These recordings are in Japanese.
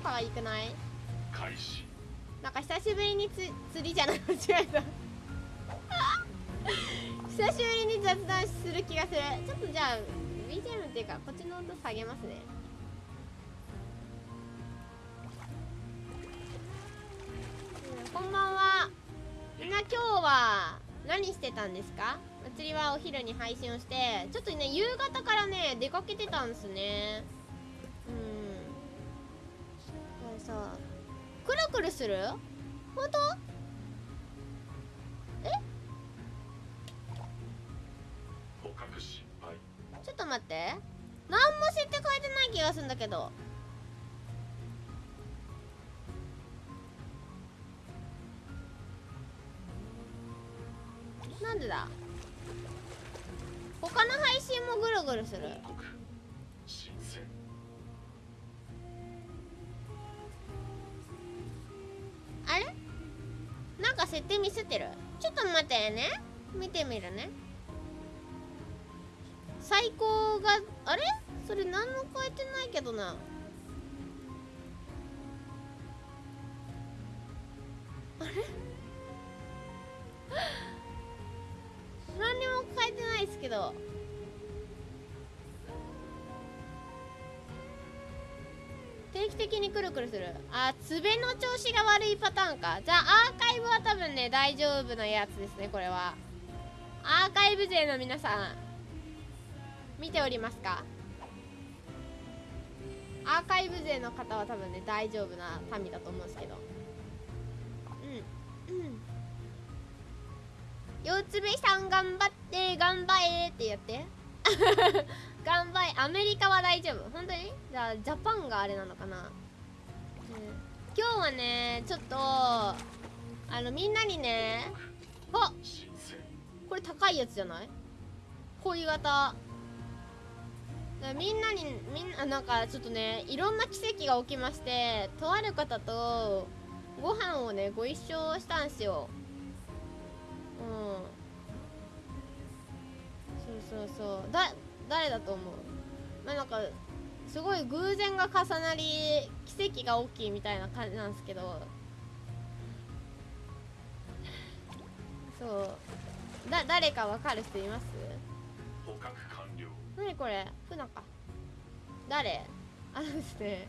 んと超可愛くない？開始。なんか久しぶりにつ釣りじゃない？間違えた久しぶりに雑談する気がする。ちょっとじゃあ BGM っていうかこっちの音下げますね。うんこんばんは。みんな今日は何してたんですか？祭りはお昼に配信をしてちょっとね夕方からね出かけてたんですねさくるくるする？本当？捕獲失敗。ちょっと待って。何も設定変えてない気がするんだけど。なんでだ？他の配信もぐるぐるする？あれ？なんか設定ミスってる？ちょっと待ってね。見てみるね。最高があれ？それ何も変えてないけどな。あれ？何にも変えてないですけど。定期的にくるくるする。あ爪の調子が悪いパターンか。じゃあアーカイブは多分ね大丈夫なやつですねこれは。アーカイブ勢の皆さん見ておりますか？アーカイブ勢の方は多分ね大丈夫な民だと思うんですけど。うんうん。四つ目さん頑張って頑張れってやって。頑張れ。アメリカは大丈夫。本当に？じゃあジャパンがあれなのかな、うん、今日はねちょっとあのみんなにねあこれ高いやつじゃない？恋型。みんなにみんななんかちょっとねいろんな奇跡が起きましてとある方とご飯をねご一緒したんすよ。うん。そうそうそう。だ誰だと思う？まあなんかすごい偶然が重なり奇跡が起きみたいな感じなんですけど。そう。だ誰かわかる人います？捕獲完了。何これ？ふなか。誰？あのですね。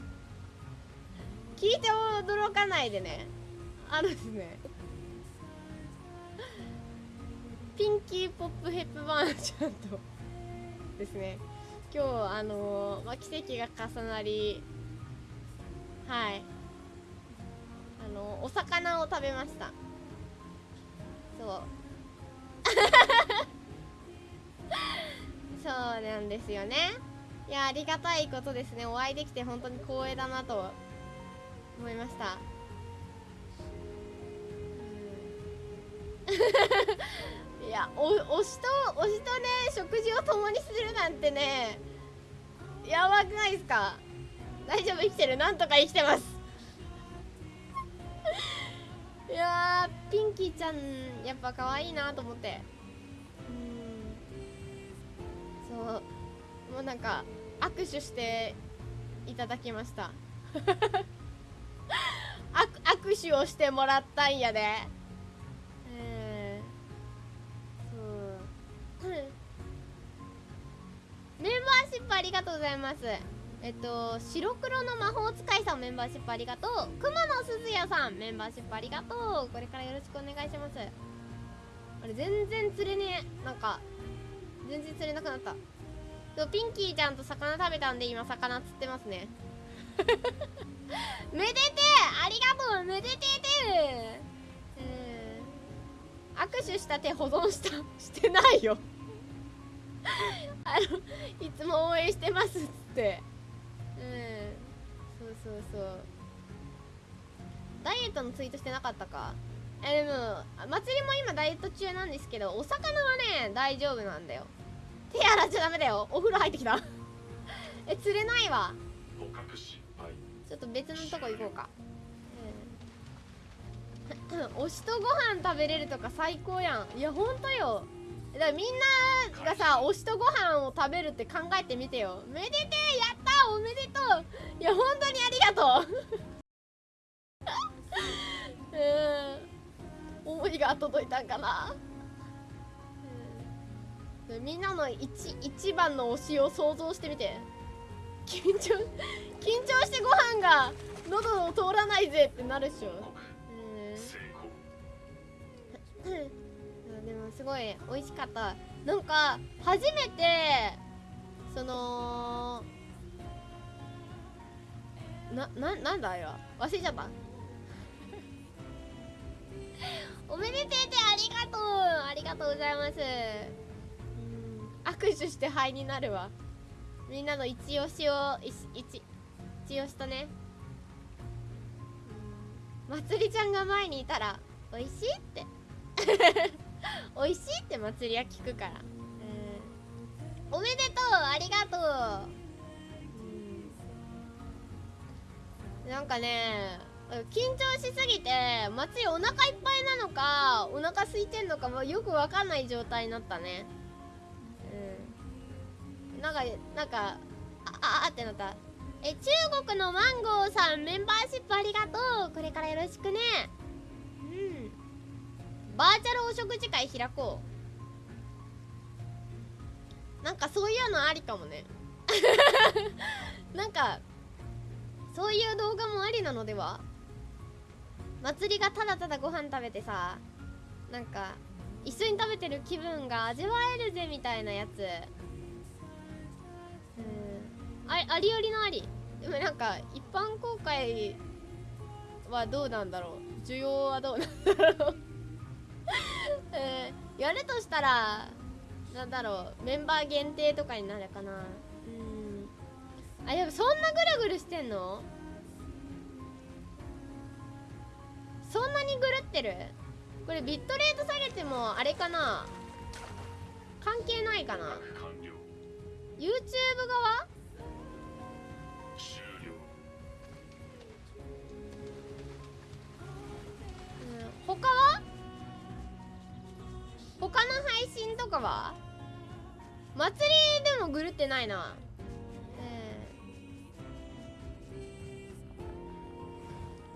聞いて驚かないでね。あのですね。ピンキー・ポップ・ヘップバーンちゃんとですね。今日あのーまあ、奇跡が重なりはい。あのお魚を食べました。そう。そうなんですよね。いやありがたいことですね。お会いできて本当に光栄だなと思いました。うん。いやお推しと推しとね食事を共にするなんてねやばくないですか？大丈夫生きてる？なんとか生きてます。いやピンキーちゃんやっぱ可愛いなと思って。うん。そう。もうなんか握手していただきました。握握手をしてもらったんやで。えメンバーシップありがとうございます。えっと白黒の魔法使いさんメンバーシップありがとう。熊野すずやさんメンバーシップありがとう。これからよろしくお願いします。あれ全然釣れねえ。なんか全然釣れなくなった。そうピンキーちゃんと魚食べたんで今魚釣ってますね。めでてありがとう！めでててうん握手した手保存したしてないよ。あのいつも応援してますっつって。うん。そうそうそう。ダイエットのツイートしてなかったか。えでも祭りも今ダイエット中なんですけどお魚はね大丈夫なんだよ。手洗っちゃダメだよ。お風呂入ってきた。え釣れないわ。ちょっと別のとこ行こうか。うん 推しとご飯食べれるとか最高やん。いやほんとよ。だからみんながさ推しとご飯を食べるって考えてみてよ。めでてえやったおめでとう。いや本当にありがとう。うん。思いが届いたんかな、うん、みんなの一一番の推しを想像してみて。緊張緊張してご飯が喉を通らないぜってなるっしょ でもすごい美味しかった。なんか初めてそのなななんだあれは？忘れちゃった。おめでててありがとう。ありがとうございます。うん。握手して灰になるわ。みんなの一押しを一押しとね。うん。まつりちゃんが前にいたら「美味しい?」って 美味しいって祭りは聞くから、うん、おめでとうありがとう、うん、なんかね緊張しすぎて祭りお腹いっぱいなのかお腹空いてんのかもよくわかんない状態になったね。うん。なんかなんかああってなった。え中国のマンゴーさんメンバーシップありがとう。これからよろしくね。バーチャルお食事会開こう。なんかそういうのありかもね。なんかそういう動画もありなのでは。祭りがただただご飯食べてさなんか一緒に食べてる気分が味わえるぜみたいなやつ。うん。あありよりのあり。でもなんか一般公開はどうなんだろう。需要はどうなんだろう。えーやるとしたらなんだろうメンバー限定とかになるかな。うん。あやっぱそんなぐるぐるしてんの？そんなにぐるってる？これビットレート下げてもあれかな？関係ないかな？YouTube 側？うん。他は？他の配信とかは？祭りでもぐるってないな。え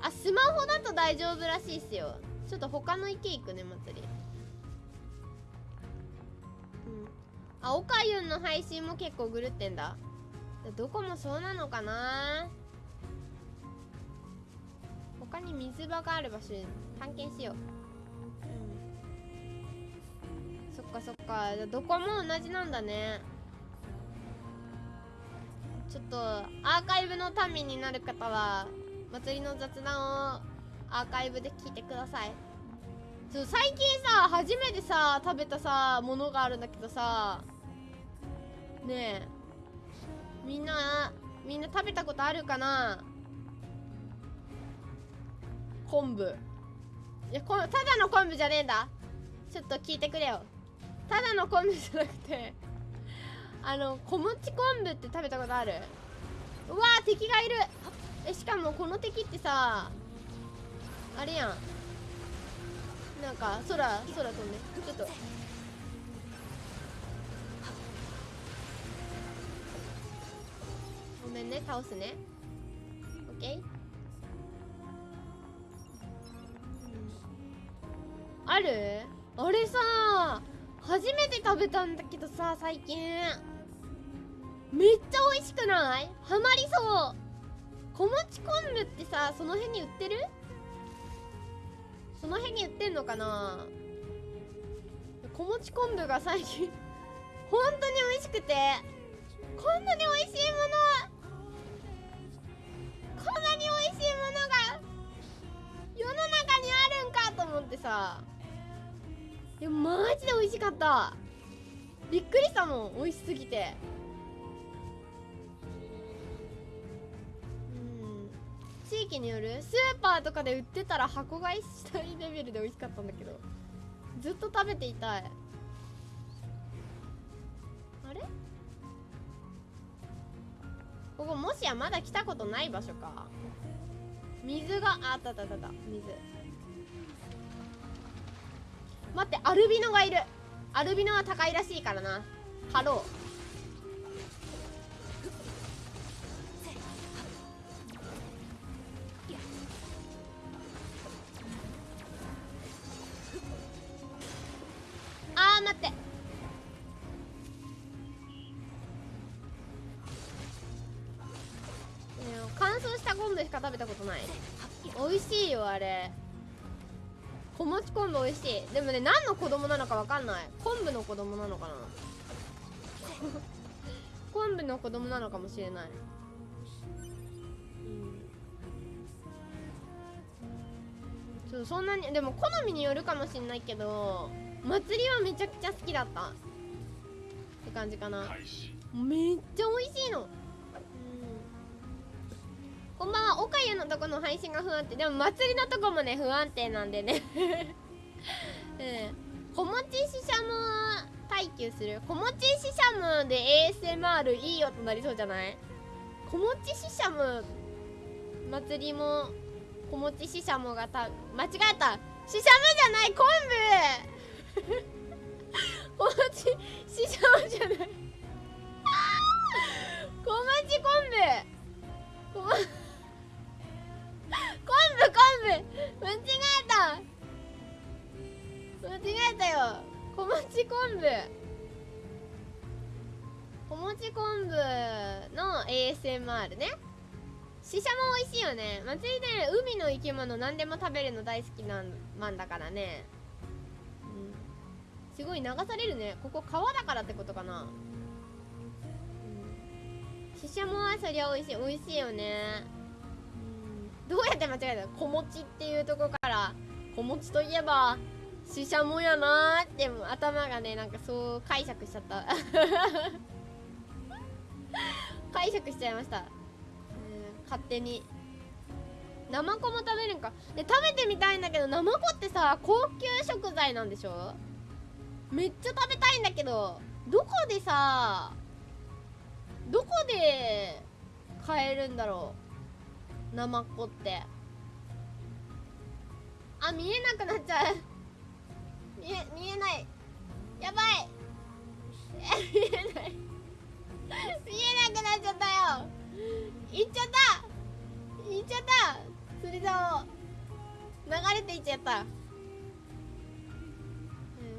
ーあスマホだと大丈夫らしいっすよ。ちょっと他の池行くね祭り。うん。あおかゆんの配信も結構ぐるってんだ。どこもそうなのかな？他に水場がある場所探検しよう、かそっか。どこも同じなんだね。ちょっとアーカイブの民になる方は祭りの雑談をアーカイブで聞いてください。そう最近さ初めてさ食べたさものがあるんだけどさねえ。みんなみんな食べたことあるかな？昆布。いやこただの昆布じゃねえんだ。ちょっと聞いてくれよ。ただの昆布じゃなくて あの小餅昆布って食べたことある？うわー敵がいる。えしかもこの敵ってさあれやん。なんか空空飛んでちょっと。ごめんね倒すね。オッケーある？あれさ初めて食べたんだけどさ最近。めっちゃ美味しくない？ハマりそう。小餅昆布ってさその辺に売ってる？その辺に売ってんのかな？小餅昆布が最近 本当に美味しくて。こんなに美味しいものこんなに美味しいものが世の中にあるんかと思ってさ。いやマジで美味しかった。びっくりしたもん美味しすぎて。うん。地域によるスーパーとかで売ってたら箱買いしたいレベルで美味しかったんだけどずっと食べていたい。あれ？ここもしやまだ来たことない場所か。水があたあったあったあった。水。待ってアルビノがいる。アルビノは高いらしいからな。ハローあー待って。乾燥した昆布しか食べたことない。美味しいよあれ。小餅昆布美味しい。でもね何の子供なのか分かんない。昆布の子供なのかな。昆布の子供なのかもしれない。うん。そうそんなにでも好みによるかもしれないけど祭りはめちゃくちゃ好きだった。って感じかな。めっちゃ美味しいの、うん、こんばんは岡湯のとこの配信が不安定。でも祭りのとこもね不安定なんでね。うん。小餅ししゃも耐久する。小餅ししゃもで ASMR いい音なりそうじゃない？小餅ししゃも祭りも小餅ししゃもがた間違えた。ししゃもじゃない昆布。小餅ししゃもじゃない。小町昆布。こま昆布昆布間違えた間違えたよ小町昆布小餅昆布の ASMR ねししゃも美味しいよね祭りで海の生き物何でも食べるの大好きなんまんだからねうん。すごい流されるね。ここ川だからってことかな。ししゃもはそりゃ美味しい美味しいよね。どうやって間違えたの？小餅っていうとこから小餅といえばししゃもやなーって頭がねなんかそう解釈しちゃった。解釈しちゃいました。勝手に。ナマコも食べるんか。で食べてみたいんだけどナマコってさ高級食材なんでしょ？めっちゃ食べたいんだけどどこでさどこで買えるんだろう？ナマコって。あ見えなくなっちゃう。見え見えない。やばい。見えない。見えなくなっちゃったよ。行っちゃった。行っちゃった。釣り竿流れていっちゃった、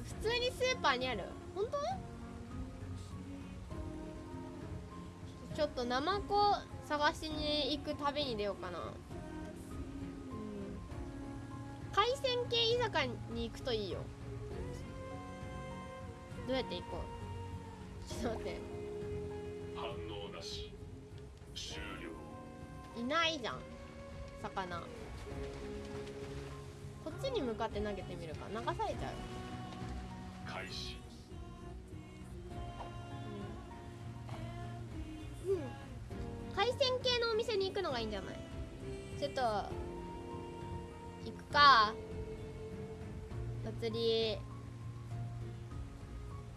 普通にスーパーにある。本当？ちょっとナマコ探しに行く旅に出ようかな、うん、海鮮系居酒屋に行くといいよ。どうやって行こう？ちょっと待って。反応なし。終了。いないじゃん。魚。こっちに向かって投げてみるか。流されちゃう。開始。うん海鮮系のお店に行くのがいいんじゃない？ちょっと行くか。祭り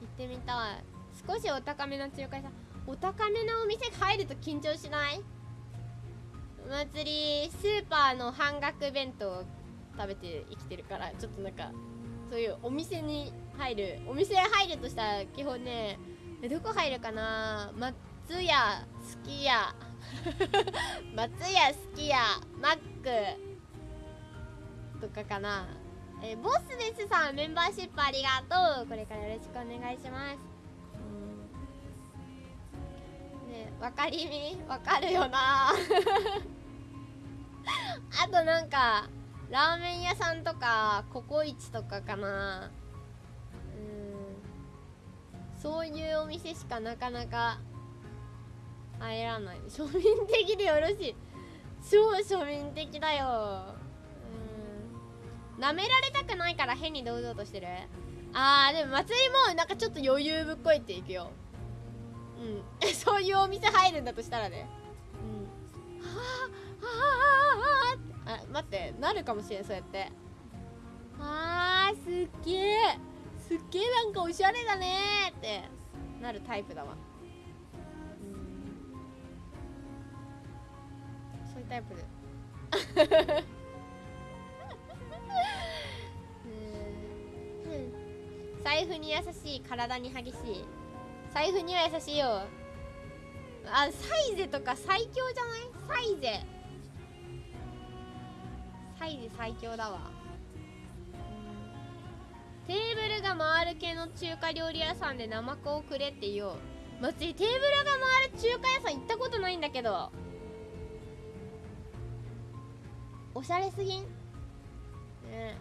行ってみたい。少しお高めの中華屋さん。お高めのお店入ると緊張しない？祭りスーパーの半額弁当食べて生きてるからちょっとなんかそういうお店に入るお店入るとしたら基本ねどこ入るかな？松屋すき家 松屋すき家マックとかかな。えボスですさんメンバーシップありがとう。これからよろしくお願いします。ねわかりみわかるよな。あとなんかラーメン屋さんとかココイチとかかな。うん。そういうお店しかなかなか入らない。庶民的でよろしい。超庶民的だよ。うん。舐められたくないから変に堂々としてる？あーでも祭りもなんかちょっと余裕ぶっこいていくよ。うん。そういうお店入るんだとしたらね。うん。はあはあはああ待ってなるかもしれんそうやって。あーすっげえすっげえなんかおしゃれだねーって。なるタイプだわ。タイプで。うん。財布に優しい体に激しい。財布には優しいよ。あサイゼとか最強じゃない？サイゼ。サイゼ最強だわ。テーブルが回る系の中華料理屋さんでナマコをくれって言おう。松井テーブルが回る中華屋さん行ったことないんだけど。おしゃれすぎん？ね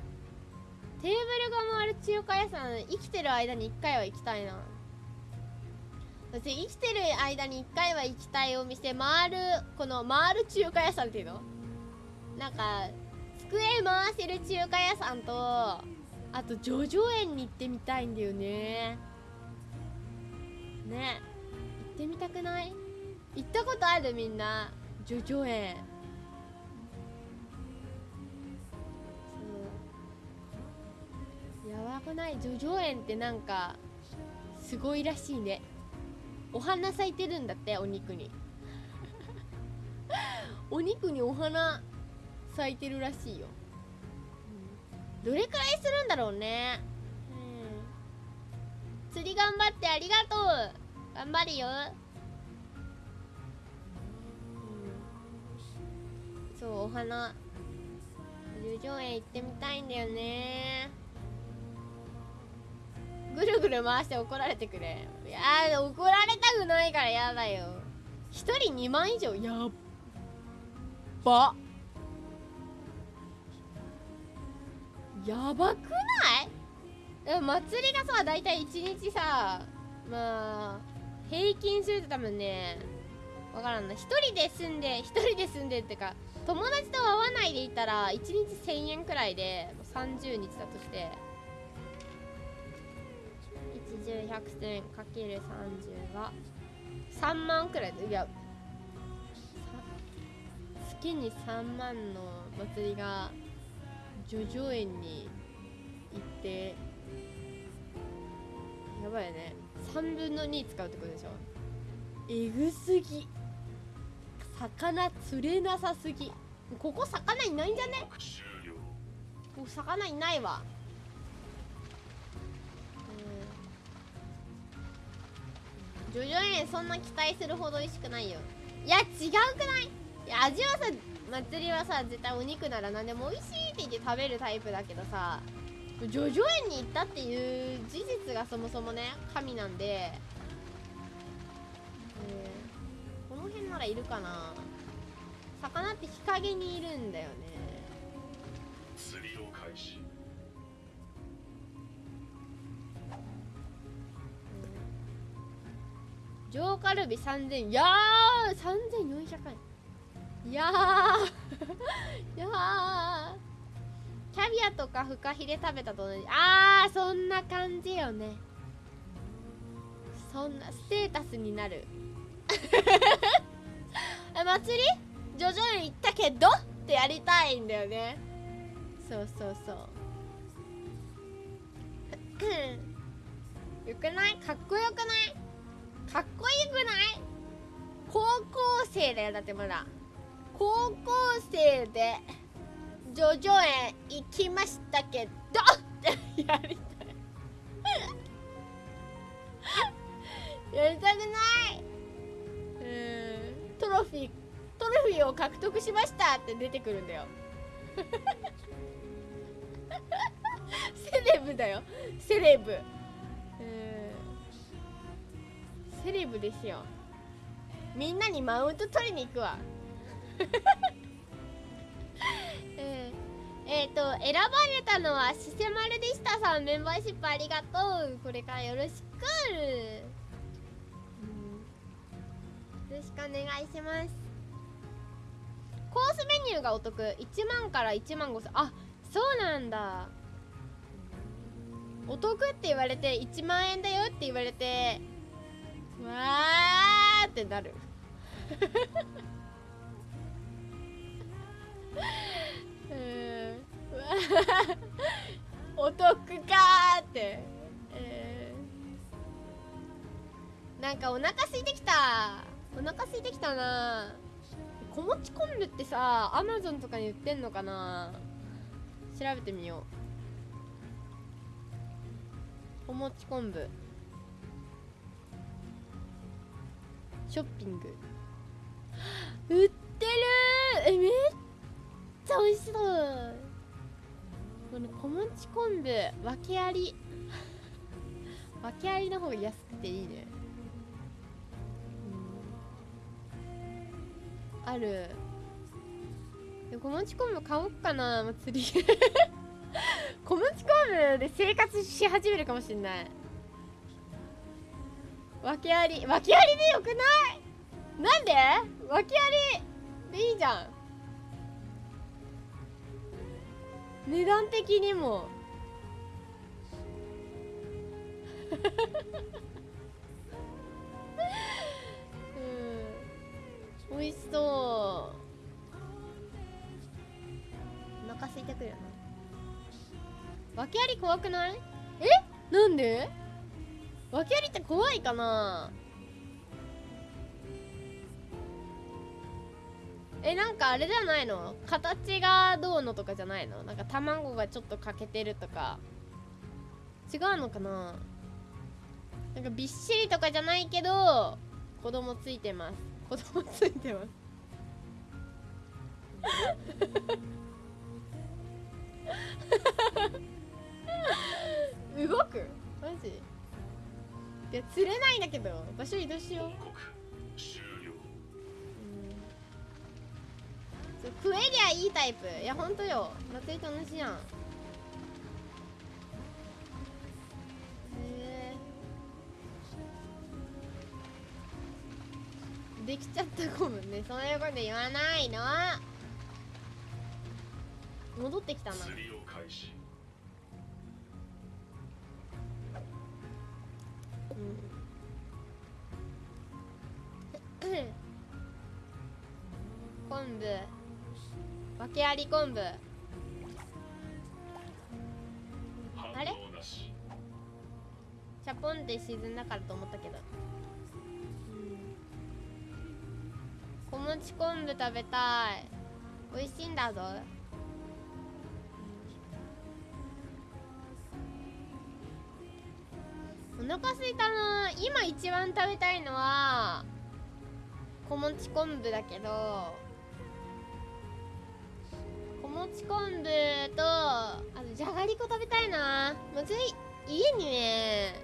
テーブルが回る中華屋さん生きてる間に1回は行きたいな。私生きてる間に1回は行きたいお店回るこの回る中華屋さんっていうの？なんか机回せる中華屋さんとあと叙々苑に行ってみたいんだよね。ね行ってみたくない？行ったことあるみんな。叙々苑やばくない？叙々苑ってなんかすごいらしいね。お花咲いてるんだってお肉に。お肉にお花咲いてるらしいよ、どれくらいするんだろうね。うん。釣り頑張ってありがとう。頑張るよ。そうお花。十条園行ってみたいんだよね。ぐるぐる回して怒られてくれ。いや怒られたくないからやだよ。1人2万以上やっば。やばくない？祭りがさ大体1日さまあ平均すると多分ねわからんな。1人で住んで1人で住んでってか友達と会わないでいたら1日1000円くらいで30日だとして。10100点かける30は3万くらいでいや月に3万の祭りが叙々苑に行ってやばいよね。3分の2使うってことでしょ。えぐすぎ。魚釣れなさすぎ。ここ魚いないんじゃね？ここ魚いないわジョジョ園そんな期待するほど美味しくないよ。いや違うくない？いや味はさ祭りはさ絶対お肉なら何でも美味しいって言って食べるタイプだけどさジョジョ園に行ったっていう事実がそもそもね神なんで、えー、この辺ならいるかな。魚って日陰にいるんだよね。上カルビ3000いやー3400円。いやー。いやー。キャビアとかフカヒレ食べたと同じ。あーそんな感じよね。そんなステータスになる。え祭り？ジョジョ園行ったけどってやりたいんだよね。そうそうそう。よくない？かっこよくない？かっこよくない？高校生だよだってまだ。高校生でジョジョ園行きましたけどってやりたい。やりたくない？うん。トロフィートロフィーを獲得しましたって出てくるんだよ。セレブだよ。セレブ。セレブですよ。みんなにマウント取りに行くわ。え ー、えー、と選ばれたのはシセマルでしたさんメンバーシップありがとう。これからよろしく、よろしくお願いします。コースメニューがお得。1万から1万5千。あそうなんだ。お得って言われて1万円だよって言われてわーってなる。うん。お得かーって、えー、なんかお腹空いてきた。お腹空いてきたな。子持ち昆布ってさアマゾンとかに売ってんのかな。調べてみよう。お餅昆布。ショッピング。売ってるえめっちゃ美味しそう。この小餅昆布。訳あり。訳ありの方が安くていいね。うん。ある。で小餅昆布買おうかな。祭り。小餅昆布で生活し始めるかもしんない。訳あり訳ありでよくない？なんで？訳ありでいいじゃん。値段的にも。うん。美味しそう。お腹空いてくるよな。訳あり怖くない？え？なんで？訳ありって怖いかな。えなんかあれじゃないの？形がどうのとかじゃないの？なんか卵がちょっと欠けてるとか。違うのかな？なんかびっしりとかじゃないけど子供ついてます。子供ついてます。動く？マジ？いや釣れないんだけど場所移動しよう。報告終了そう食えりゃいいタイプ。いやほんとよ。祭りと同じやん。へえできちゃったゴムね。そういうこと言わないの。戻ってきたな。釣りを開始うん。昆布。訳あり昆布。あれ？チャポンって沈んだからと思ったけど、小餅昆布食べたい。美味しいんだぞ。お腹すいたな。今一番食べたいのは小餅昆布だけど小餅昆布とあとじゃがりこ食べたいな。もうぜ家にね。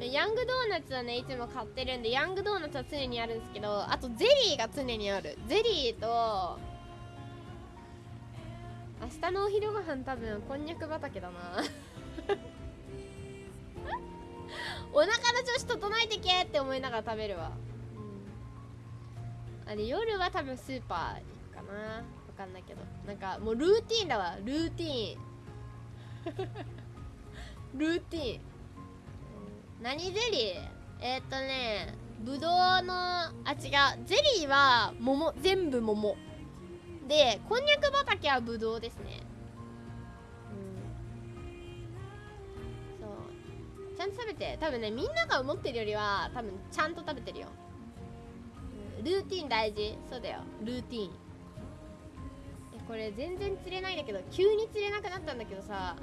ヤングドーナツはねいつも買ってるんでヤングドーナツは常にあるんですけどあとゼリーが常にある。ゼリーと明日のお昼ご飯多分こんにゃく畑だな。お腹の調子整えてけって思いながら食べるわ、うん、あれ夜は多分スーパー行くかな。わかんないけど。なんかもうルーティンだわ。ルーティン。ルーティン。何ゼリー？えー、っとねぶどうのあ違うゼリーは桃。全部桃。でこんにゃく畑はぶどうですねゃんと食べて。多分ねみんなが思ってるよりは多分ちゃんと食べてるよ、ルーティン大事。そうだよ。ルーティン。これ全然釣れないんだけど急に釣れなくなったんだけどさ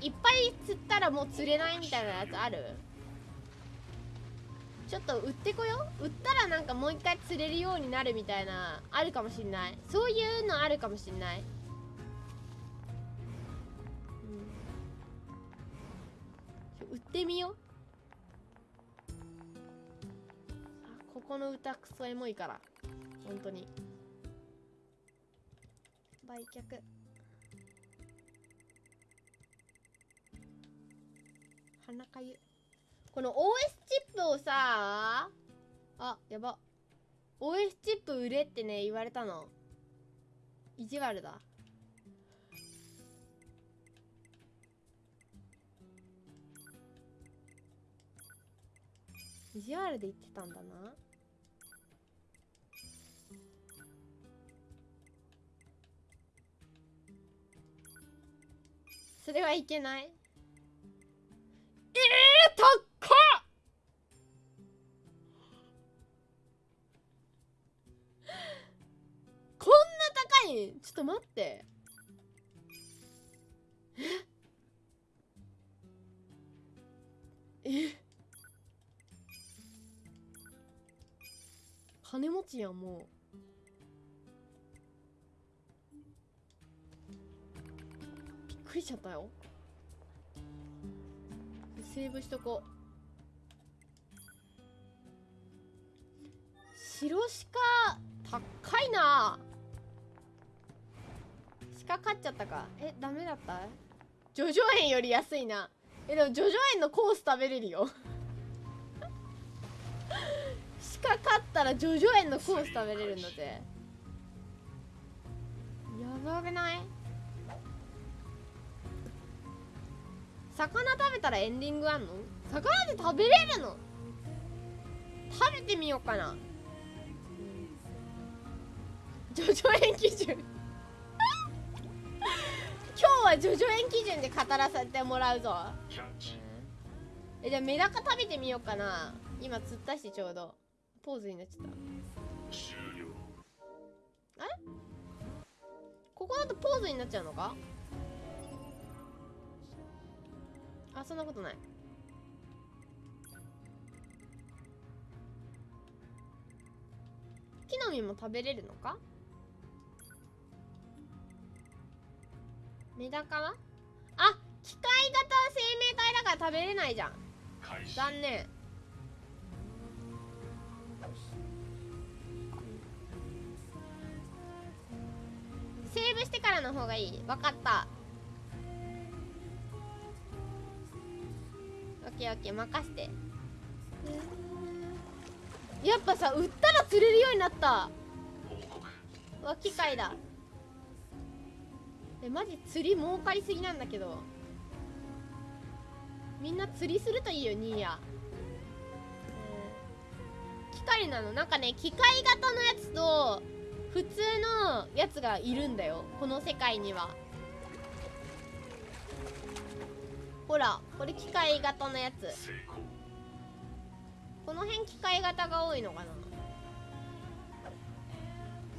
いっぱい釣ったらもう釣れないみたいなやつある？ちょっと売ってこよう。売ったらなんかもう一回釣れるようになるみたいなあるかもしんない。そういうのあるかもしんない、売ってみよう。あここの歌クソエモいから。本当に。売却。鼻かゆ。この OS チップをさあやば。OS チップ売れってね言われたの。意地悪だ。意地悪で言ってたんだな。それはいけない。ええー、高っ！こんな高い？ちょっと待って。え？金持ちやんもう。びっくりしちゃったよ。セーブしとこう。白鹿高いな。鹿買っちゃったか。えダメだった？ジョジョ園より安いな。えでもジョジョ園のコース食べれるよ。鹿買ったらジョジョ園のコース食べれるんだぜやばくない？魚食べたらエンディングあんの？魚で食べれるの？食べてみようかな。ジョジョ園基準。今日はジョジョ園基準で語らせてもらうぞ。えじゃあメダカ食べてみようかな。今釣ったしちょうどポーズになっちゃった。終了。ここだとポーズになっちゃうのか？あそんなことない。木の実も食べれるのか？メダカは？あ機械型生命体だから食べれないじゃん。残念セーブしてからの方がいい。分かった。オッケーオッケー任して。やっぱさ売ったら釣れるようになった。わ機械だ。えマジ釣り儲かりすぎなんだけど。みんな釣りするといいよニーヤ、機械なの。なんかね機械型のやつと普通のやつがいるんだよ。この世界には。ほらこれ機械型のやつ。この辺機械型が多いのかな。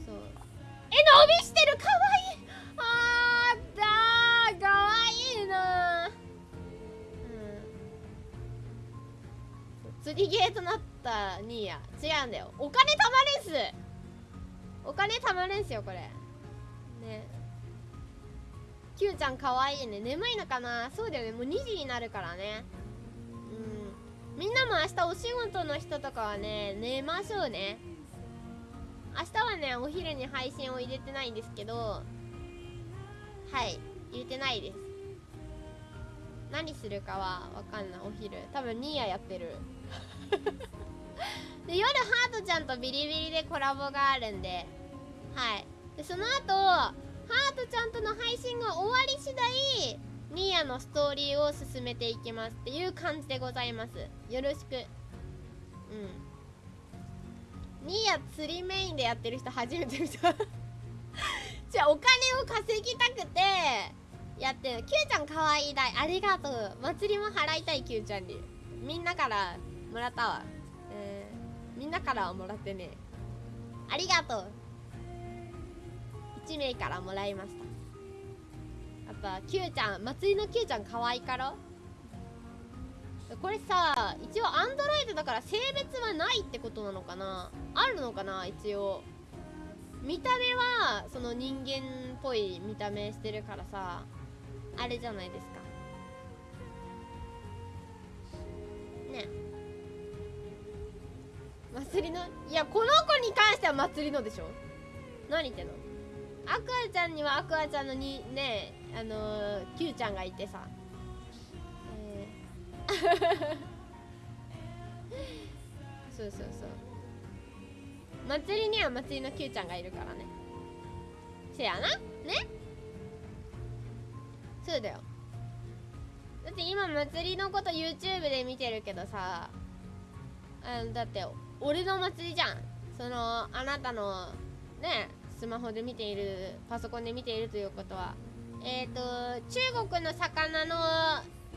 そう。え伸びしてる！かわいい！あーだーかわいいな。うん。釣りゲーとなったニーヤ違うんだよ。お金貯まれんすお金貯まれんすよこれ。ね。Q ちゃんかわいいね。眠いのかな？そうだよね。もう2時になるからね。うん。みんなも明日お仕事の人とかはね寝ましょうね。明日はねお昼に配信を入れてないんですけどはい。入れてないです。何するかはわかんない。お昼。多分ニーヤやってる。で夜ハートちゃんとビリビリでコラボがあるんで。はい。でその後ハートちゃんとの配信が終わり次第ニーヤのストーリーを進めていきますっていう感じでございます。よろしく。うん。ニーヤ釣りメインでやってる人初めて見た。じゃあお金を稼ぎたくてやってる。Q ちゃんかわいいだい。ありがとう。祭りも払いたい Q ちゃんに。みんなからもらったわ、みんなからもらってね。ありがとう。1名からもらいました。やっぱ Q ちゃん祭りの Q ちゃん可愛いから。これさ一応アンドロイドだから性別はないってことなのかな。あるのかな一応。見た目はその人間っぽい見た目してるからさ。あれじゃないですか。ね。祭りのいやこの子に関しては祭りのでしょ？何言ってんの？アクアちゃんにはアクアちゃんのにねえあのー、Q ちゃんがいてさ、えー。そうそうそう。祭りには祭りの Q ちゃんがいるからね。せやな。ね。そうだよ。だって今祭りのこと YouTube で見てるけどさあのだって俺の祭りじゃん。そのあなたのねスマホで見ているパソコンで見ているということは。えっ、ー、と中国の魚の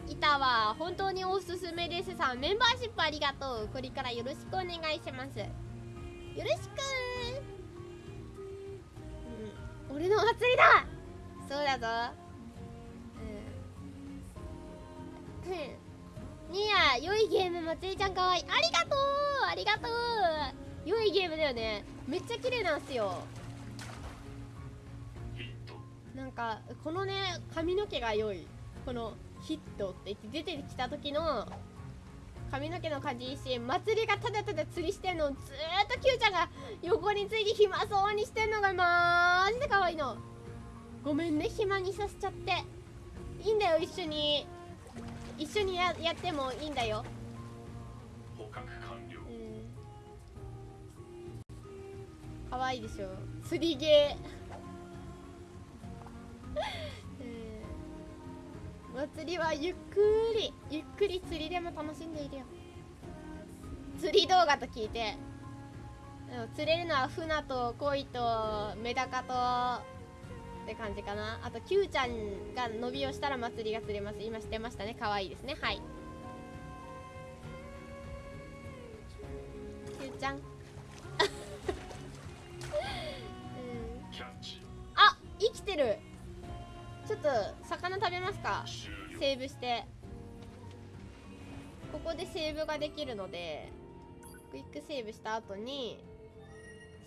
板は本当におすすめですさ。メンバーシップありがとう。これからよろしくお願いします。よろしくうん。俺の祭りだ。そうだぞ。うん。ニア良いゲーム祭りちゃんかわいい。ありがとう。ありがとう。良いゲームだよね。めっちゃ綺麗なんすよ。なんかこのね髪の毛が良い。このヒットって言って出てきた時の髪の毛の感じいいし祭りがただただ釣りしてんのずーっと Q ちゃんが横について暇そうにしてんのがマジで可愛いの。ごめんね暇にさせちゃって。いいんだよ一緒に。一緒にややってもいいんだよ。捕獲完了。うん。可愛いでしょ。釣りゲー うん。祭りはゆっくり。ゆっくり釣りでも楽しんでいるよ。釣り動画と聞いて。うん。釣れるのは船と鯉とメダカとって感じかな。あと Q ちゃんが伸びをしたら祭りが釣れます。今知ってましたね。可愛いですね。はい。Q ちゃん。うん。あ生きてる。ちょっと魚食べますか？セーブして。ここでセーブができるのでクイックセーブした後に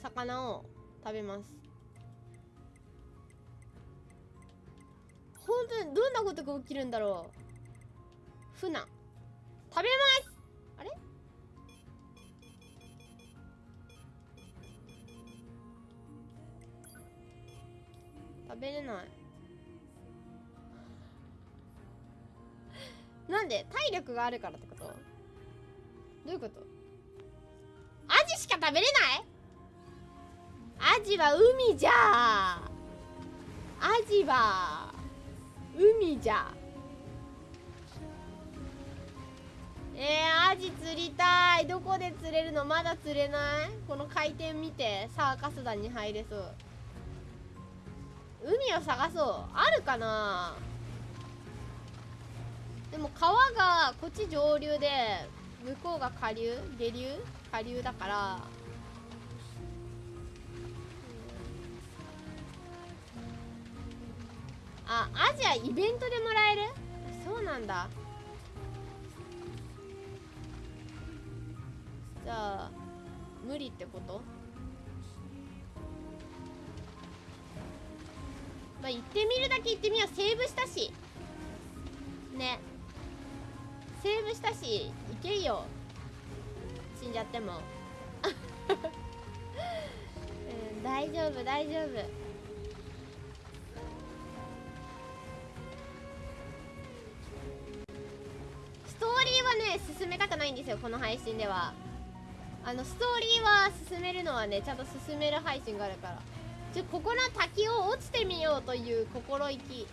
魚を食べます。本当にどんなことが起きるんだろう？船食べます。あれ？食べれない。なんで体力があるからってこと？どういうこと？アジしか食べれない？アジは海じゃ。アジは海じゃ。えー、アジ釣りたい。どこで釣れるの？まだ釣れない？この回転見て。サーカス団に入れそう。海を探そう。あるかな？でも川がこっち上流で向こうが下流？下流？下流だから。あアジアイベントでもらえる？そうなんだ。じゃあ無理ってこと？まあ行ってみるだけ行ってみよう。セーブしたし。ね。セーブしたし行けよ。死んじゃっても。うん大丈夫大丈夫。はね進めたくないんですよこの配信では。あのストーリーは進めるのはねちゃんと進める配信があるから。ちょここの滝を落ちてみようという心意気。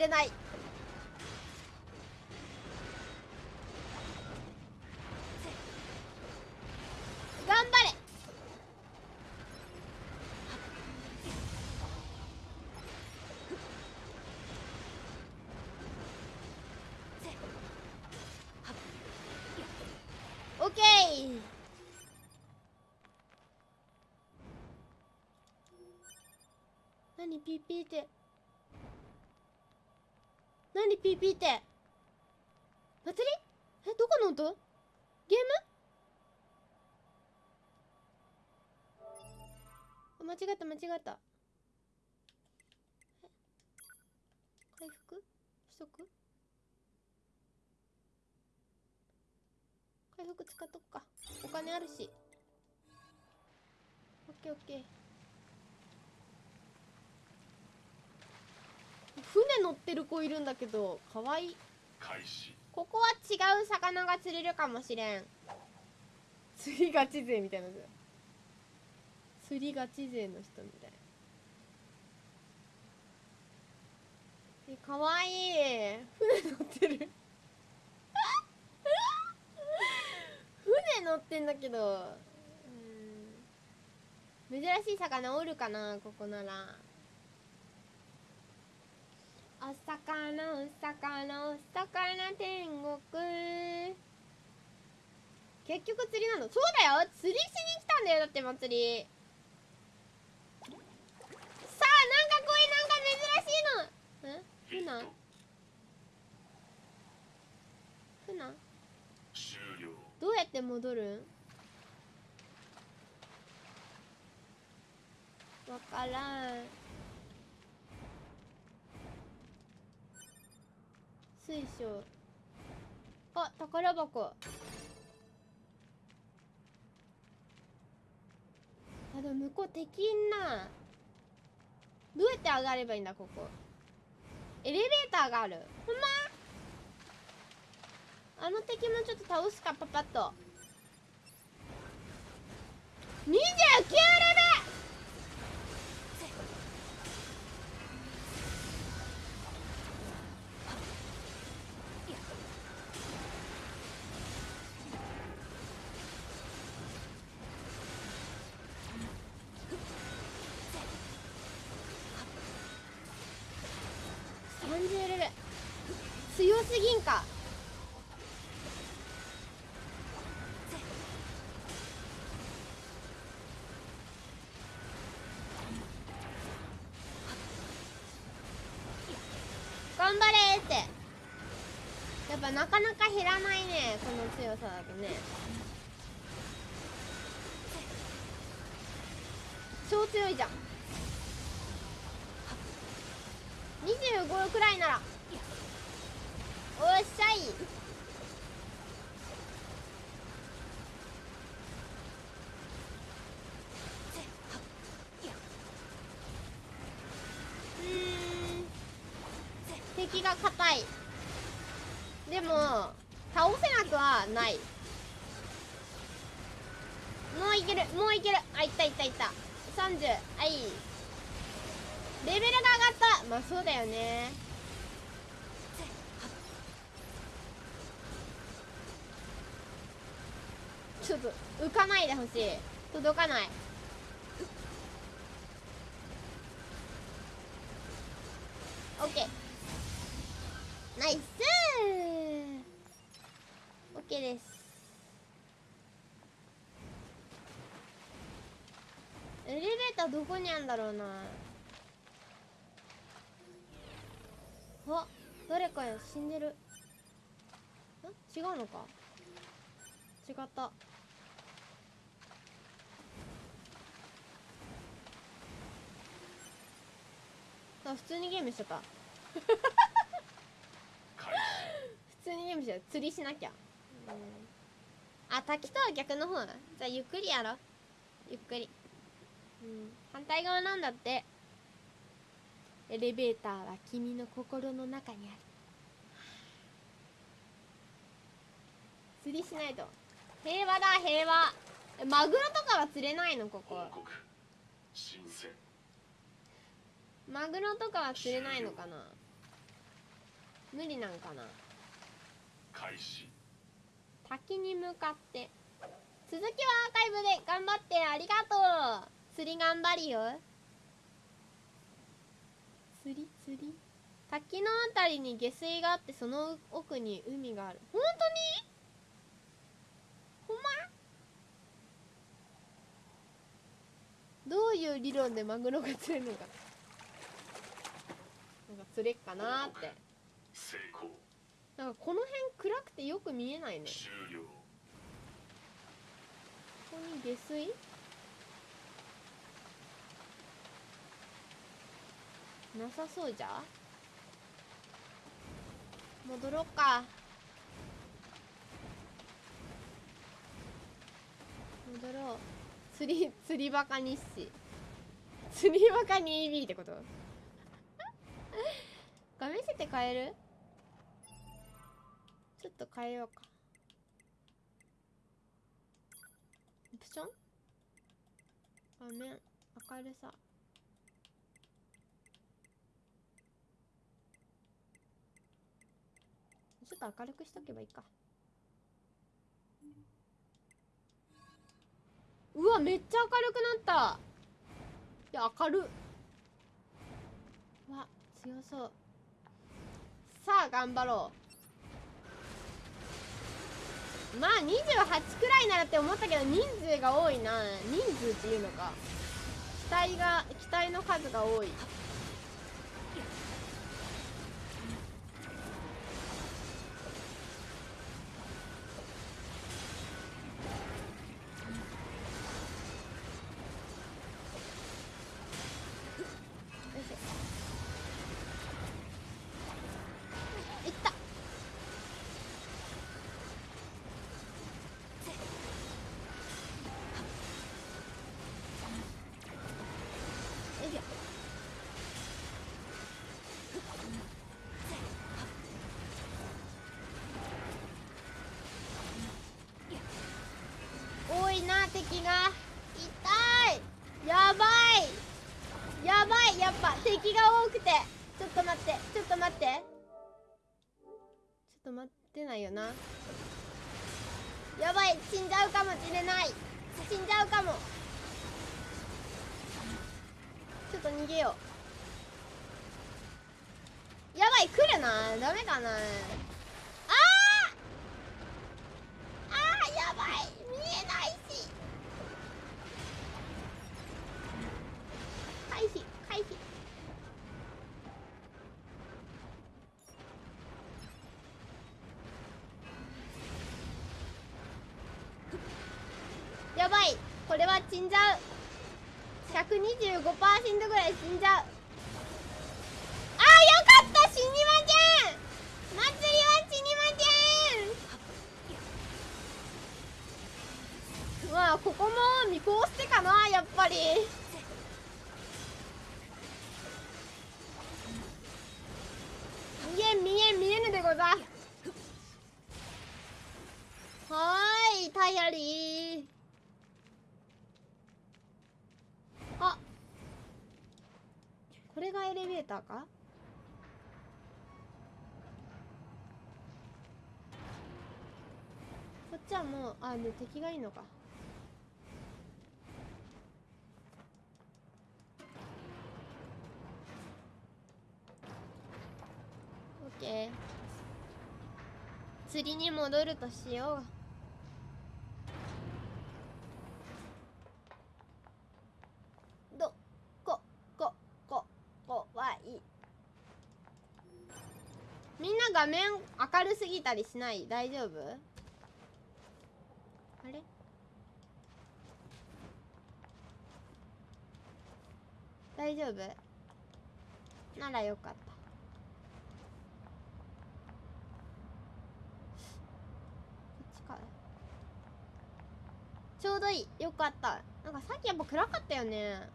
れない。頑張れ。オッケー。何？ピーピーって。ピーピーって祭りえどこの音ゲームあ間違った間違った回復しとく回復使っとくかお金あるしオッケーオッケー船乗ってる子いるんだけどかわい。いここは違う魚が釣れるかもしれん。釣りガチ勢みたいな釣りガチ勢の人みたい。えかわいい。船乗ってる。船乗ってんだけどうん。珍しい魚おるかなここならお魚お魚お魚天国。結局釣りなの。そうだよ。釣りしに来たんだよ。だって祭り。さあなんかこういうなんか珍しいの。ん船船終了どうやって戻る？んわからん。水晶。あ宝箱。あでも向こう敵いんな。どうやって上がればいいんだここ。エレベーターがある。ほんま？あの敵もちょっと倒すかパパッと。29レベ30なかなか減らないねこの強さだとね。超強いじゃん。25くらいなら。おっしゃいうーん敵が硬いでも倒せなくはないもういけるもういけるあいったいったいった30はいレベルが上がったまあそうだよねちょっと浮かないでほしい。届かない。オッケーナイスオッケーです。エレベーターどこにあるんだろうな。あ誰かや死んでる。ん違うのか？違った。あ普通にゲームしちゃった普通にゲームしちゃう釣りしなきゃ。うん。あ滝とは逆の方じゃあゆっくりやろゆっくり。うん。反対側なんだって。エレベーターは君の心の中にある。釣りしないと。平和だ平和。えマグロとかは釣れないの？ここ新鮮マグロとかは釣れないのかな？無理なんかな？開始。滝に向かって。続きはアーカイブで頑張ってありがとう。釣り頑張りよ。釣り釣り？滝のあたりに下水があってその奥に海がある。本当に？ほんま？どういう理論でマグロが釣れるのかか釣れっかなーって。成功。なんかこの辺暗くてよく見えないね。終了ここに下水？なさそうじゃ？戻ろっか。戻ろう。釣り釣りバカ日誌。釣りバカに EB ってこと？画面設定変える？ちょっと変えようか。オプション？画面明るさ。ちょっと明るくしとけばいいか。うわめっちゃ明るくなった。いや明る。うわ強そう。さあ頑張ろう。まあ28くらいならって思ったけど人数が多いな。人数っていうのか。機体が機体の数が多い。ゃうかもしれない。死んじゃうかも。ちょっと逃げよう。やばい来るな。ダメかなあーあーやばい見えないし回避回避やばいこれは死んじゃう125%ぐらい死んじゃうあーよかった死にません祭りは死にませんまあここも見越してかなやっぱり見えん見えん見えぬでござはーいタイヤリーあこれがエレベーターか？こっちはもうあで敵がいいのか。オッケー。釣りに戻るとしようどここここはい画面明るすぎたりしない？大丈夫？あれ？大丈夫？ならよかった。ちかちょうどいい。よかった。なんかさっきやっぱ暗かったよね。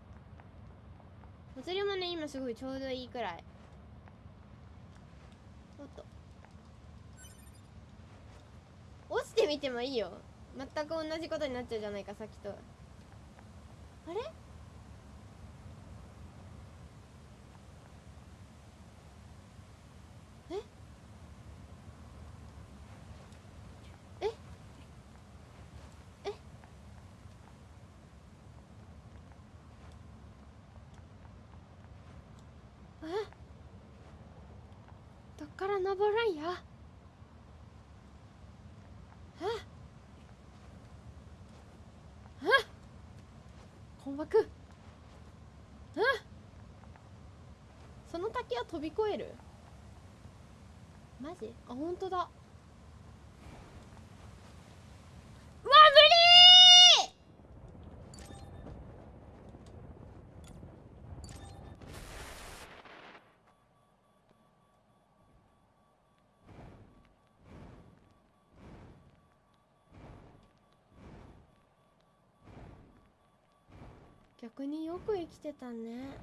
お釣りもね今すごいちょうどいいくらいおっと落ちてみてもいいよ。全く同じことになっちゃうじゃないかさっきとあれ？え？え？え？えどっから登るんやええ困惑えその滝は飛び越える？マジ？あ本当だうわ無理逆によく生きてたね。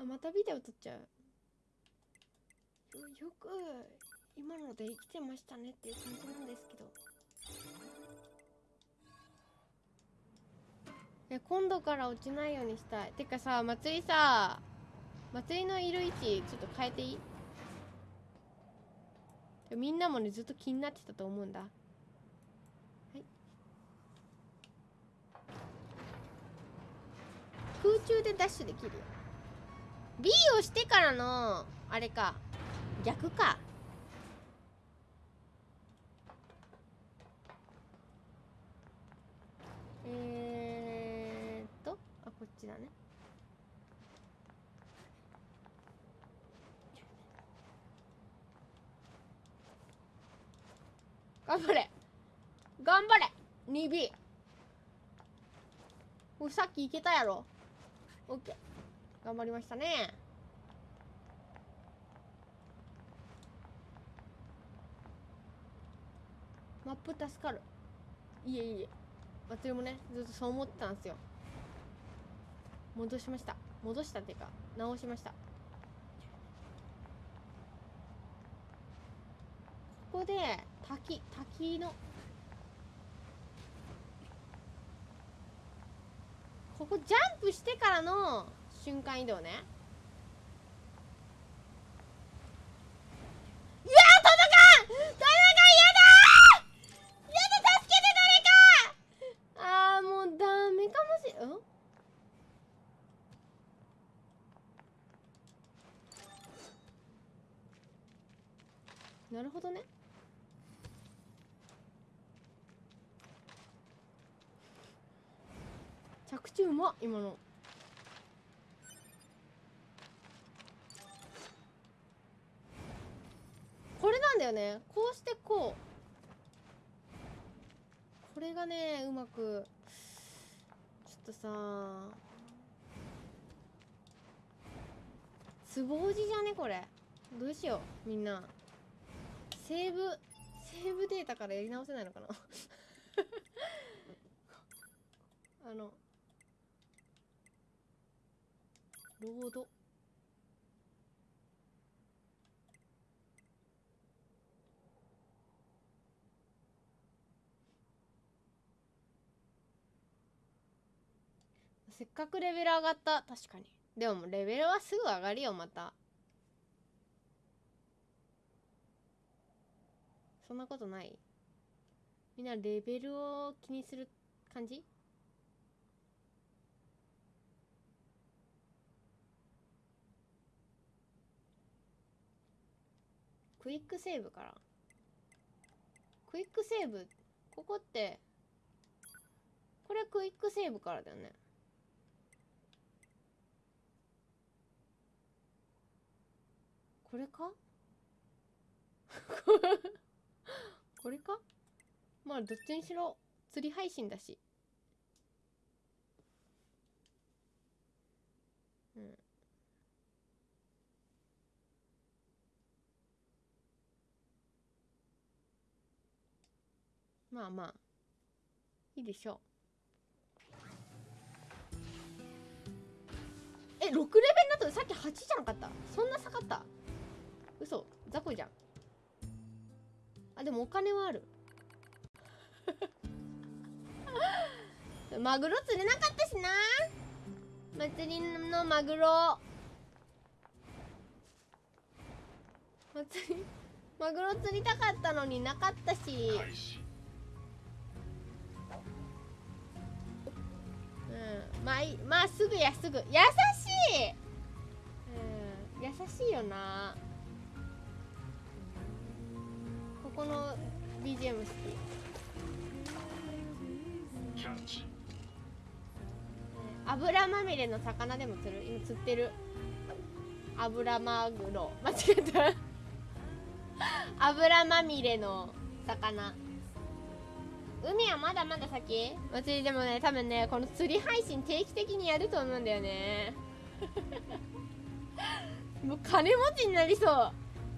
あまたビデオ撮っちゃう。よよく今ので生きてましたねっていう感じなんですけど。え今度から落ちないようにしたい。てかさ祭りさ祭りのいる位置ちょっと変えていい？みんなもねずっと気になってたと思うんだ。はい。空中でダッシュできるよ。B をしてからのあれか。逆か。えー、っとあこっちだね。頑張れ。頑張れ。2B おさっきいけたやろ。OK 頑張りましたね。マップ助かる。いえいえ。私もね。ずっとそう思ってたんですよ。戻しました。戻したっていうか直しました。ここで滝滝の。ここジャンプしてからの瞬間移動ね。いや届かん届かんやだー！やだ助けて誰かあーもうダメかもしん？なるほどね着地うまっ今の。これなんだよね。こうしてこう。これがねうまく。ちょっとさ。つぼおじじゃね？これ。どうしようみんな。セーブセーブデータからやり直せないのかな？あのロードせっかくレベル上がった。確かに。でもレベルはすぐ上がるよまた。そんなことない。みんなレベルを気にする感じ？クイックセーブから。クイックセーブここってこれクイックセーブからだよね。これか？これか？まあどっちにしろ釣り配信だしうんまあまあ。いいでしょう。え6レベルだとさっき8じゃなかった？そんな下がった？嘘。雑魚じゃん。あでもお金はある。マグロ釣れなかったしな。祭りのマグロ。祭りマグロ釣りたかったのになかったし。うん。まあまあすぐやすぐ。優しい。うん。優しいよな。ここの BGM 好き。キャッチ。油まみれの魚でも釣る？今釣ってる。油マグロ。間違えた。油まみれの魚海はまだまだ先？祭りでもね多分ねこの釣り配信定期的にやると思うんだよね。もう金持ちになりそう。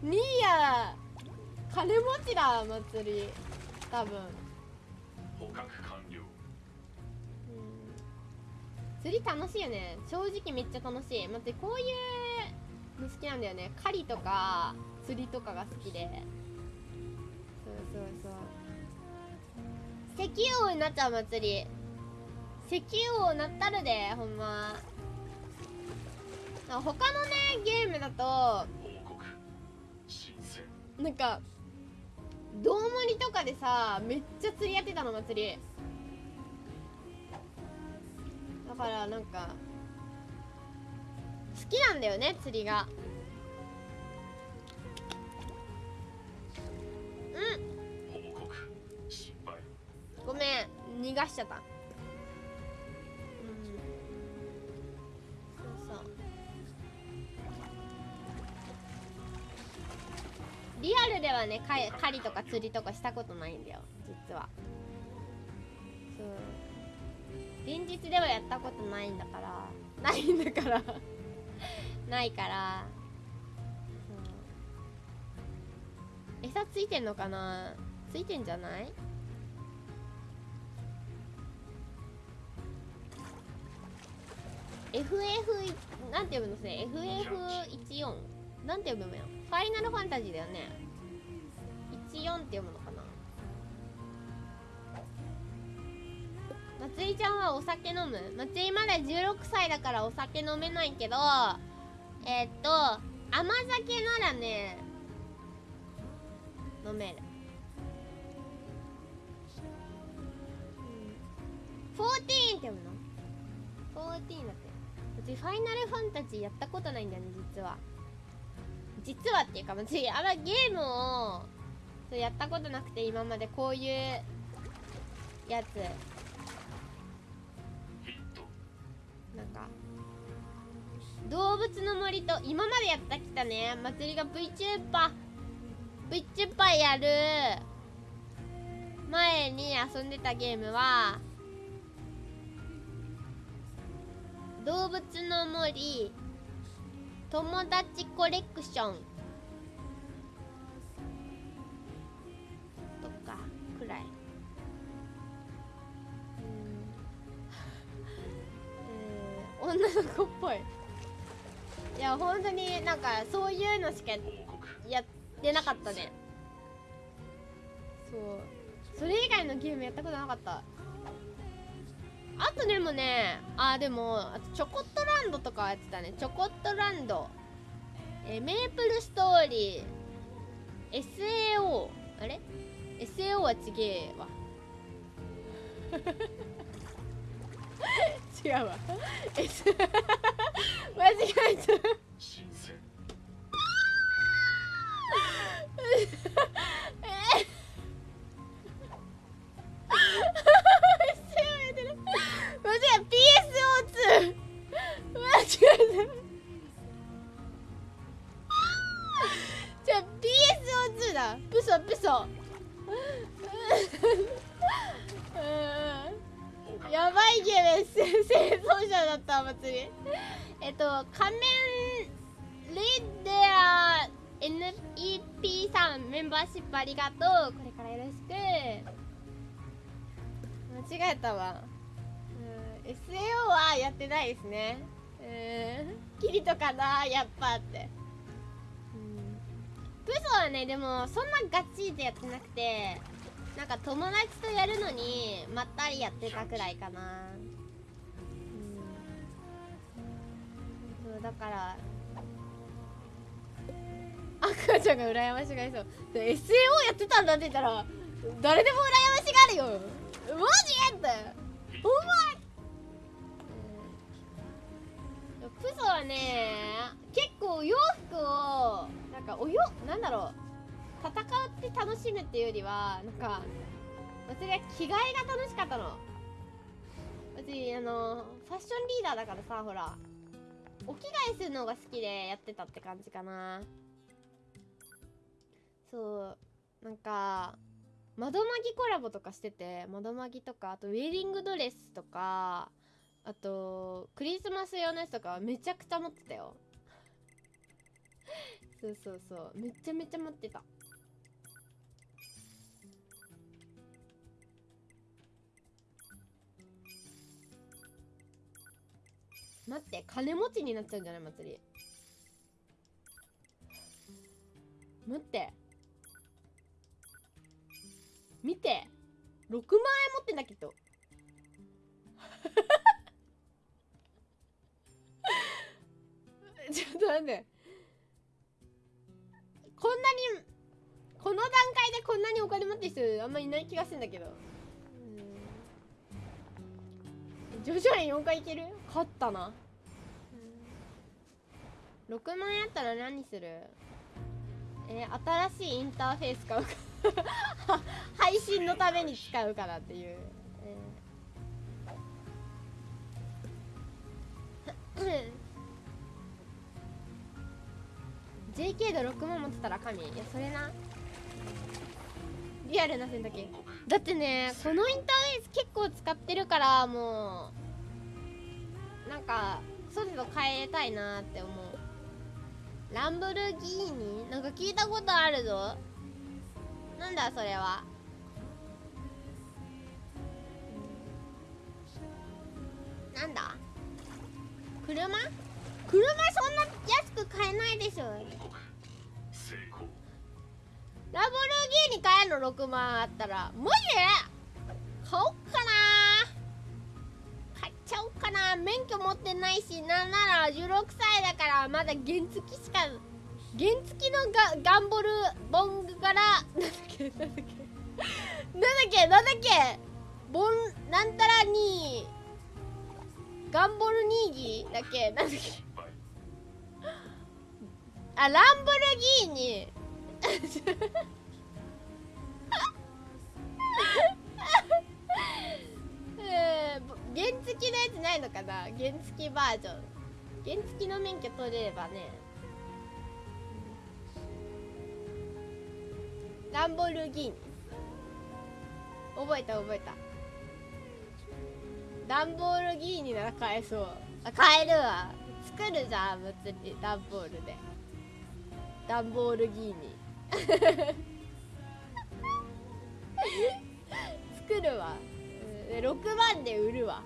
ニーヤ金持ちだ祭り。多分。捕獲完了。うん。釣り楽しいよね。正直めっちゃ楽しい。待ってこういうの好きなんだよね。狩りとか釣りとかが好きで。そうそうそう石油王になっちゃう祭り。石油王なったるでほんま。他のねゲームだとなんかどうもりとかでさめっちゃ釣りやってたの祭り。だからなんか好きなんだよね釣りが。うん。ごめん逃がしちゃった。うん。そうそう。リアルではね狩りとか釣りとかしたことないんだよ。実は。そう現実ではやったことないんだから。ないんだから。ないから。餌ついてんのかな？ついてんじゃない？FF なんて読むのね FF14 なんて読むのよファイナルファンタジーだよね。14って読むのかな？松井ちゃんはお酒飲む？松井まだ16歳だからお酒飲めないけどえーっと甘酒ならね飲める。14って読むの？14だって私ファイナルファンタジーやったことないんだよね実は。実はっていうか私あんまゲームをそうやったことなくて今までこういうやつ。なんか動物の森と今までやってきたね。祭りが VTuber VTuber やる前に遊んでたゲームは動物の森。友達コレクション。とかくらい。うん。う ん女の子っぽい。いや本当になんかそういうのしかやってなかったね。そう。それ以外のゲームやったことなかった。あとでもねあでもあとチョコットランドとかやってたね。チョコットランド。えーメープルストーリー。SAO あれ ?SAO はちげえわ。違うわ。S 間違えた。え PSO2 間違えた。じゃあ PSO2 だプソプソうん。やばいゲーム。せ生存者だった祭り。えっと仮面レッデア NEP さんメンバーシップありがとう。これからよろしく。間違えたわ。SAO はやってないですね。うん。キリトかなやっぱって。うん。プソはねでもそんなガチでやってなくてなんか友達とやるのにまったりやってたくらいかな。うん。そうだから赤ちゃんが羨ましがりそう。SAO やってたんだって言ったら誰でも羨ましがるよ。マジ？って。お前うんプソはね結構お洋服をなんかおよなんだろう戦って楽しむっていうよりはなんか私は着替えが楽しかったの。私あのファッションリーダーだからさほらお着替えするのが好きでやってたって感じかな。そうなんか窓マギコラボとかしてて窓マギとかあとウェディングドレスとかあと、クリスマス用のやつとかめちゃくちゃ持ってたよ。そうそうそう。めちゃめちゃ持ってた。待って、金持ちになっちゃうんじゃない？祭り。待って。見て !6 万円持ってんだけど。ちょっと待って。こんなにこの段階でこんなにお金持ってる人あんまりいない気がするんだけど。徐々に4回いける？勝ったな。6万円あったら何する？えー新しいインターフェース買うか。配信のために使うからっていう、えー。JK で6万持ってたら神。いやそれな。リアルな選択だってねこのインターフェース結構使ってるからもうなんか速度変えたいなって思う。ランブルギーニ？なんか聞いたことあるぞ。なんだそれは。なんだ？車？車そんな安く買えないでしょ。成功ラボルギーニ買えるの？6万あったら。マジで買おっかな。買っちゃおっかな。免許持ってないしなんなら16歳だからまだ原付きしか原付きのガガンボルボングからなんだっけなんだっけなんだっけなんだっけボンなんたらにガンボルニーギーだっけなんだっけ。あランボルギーニ。えー原付きのやつないのかな？原付きバージョン。原付きの免許取れればね。ランボルギーニ。覚えた覚えた。ダンボールギーニなら買えそう。あ買えるわ。作るじゃん物理ダンボールで。ダンボールギーニ。作るわ、6万で売るわ。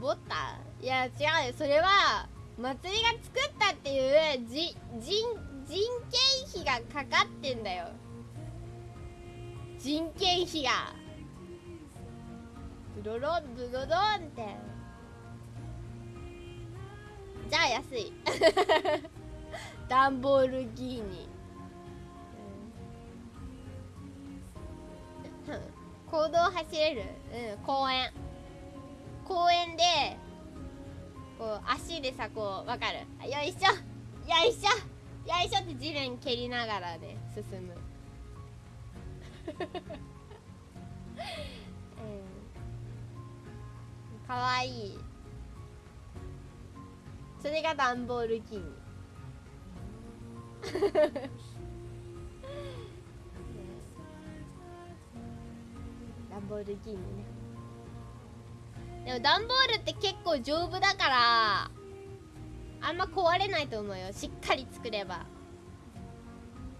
ボタン？いや違うよ。それは祭りが作ったっていうじ人人件費がかかってんだよ。人件費が。ブロロンブロロンって。じゃあ安い。ダンボールギーニ、うん、公道走れる？うん公園。公園でこう足でさこうわかる？よいしょよいしょよいしょって地面蹴りながらね進む。かわい。いそれがダンボールキーニダンボールキーニね。でもダンボールって結構丈夫だからあんま壊れないと思うよ。しっかり作れば。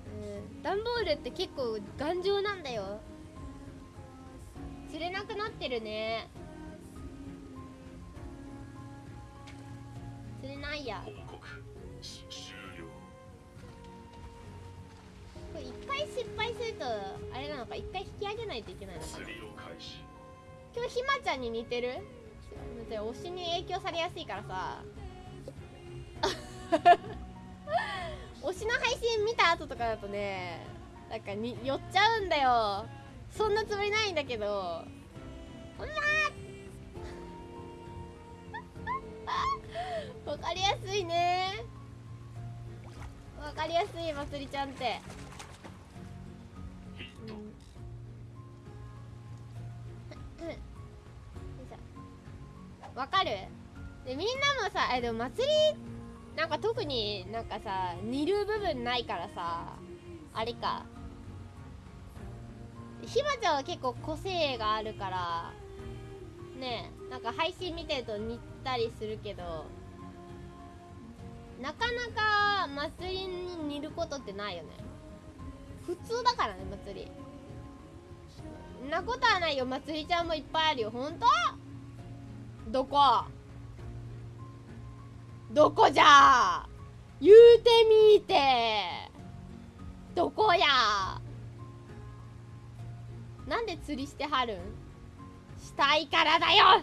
うん。ダンボールって結構頑丈なんだよ。釣れなくなってるね。釣れないや。報告し終了これ一回失敗するとあれなのか一回引き上げないといけないのかな。今日ひまちゃんに似てる？だって推しに影響されやすいからさ。推しの配信見た後とかだとねなんかに寄っちゃうんだよ。そんなつもりないんだけど。ほんまー わかりやすいね。わかりやすいまつりちゃんって。わかる？でみんなもさえでも祭りなんか特になんかさ似る部分ないからさあれか。ひまちゃんは結構個性があるからねえなんか配信見てると似たりするけどなかなか祭りに似ることってないよね。普通だからね祭り。んなことはないよ。祭りちゃんもいっぱいあるよ。ほんとどこ？どこじゃ？言うてみて。どこや？なんで釣りしてはるん？したいからだよ。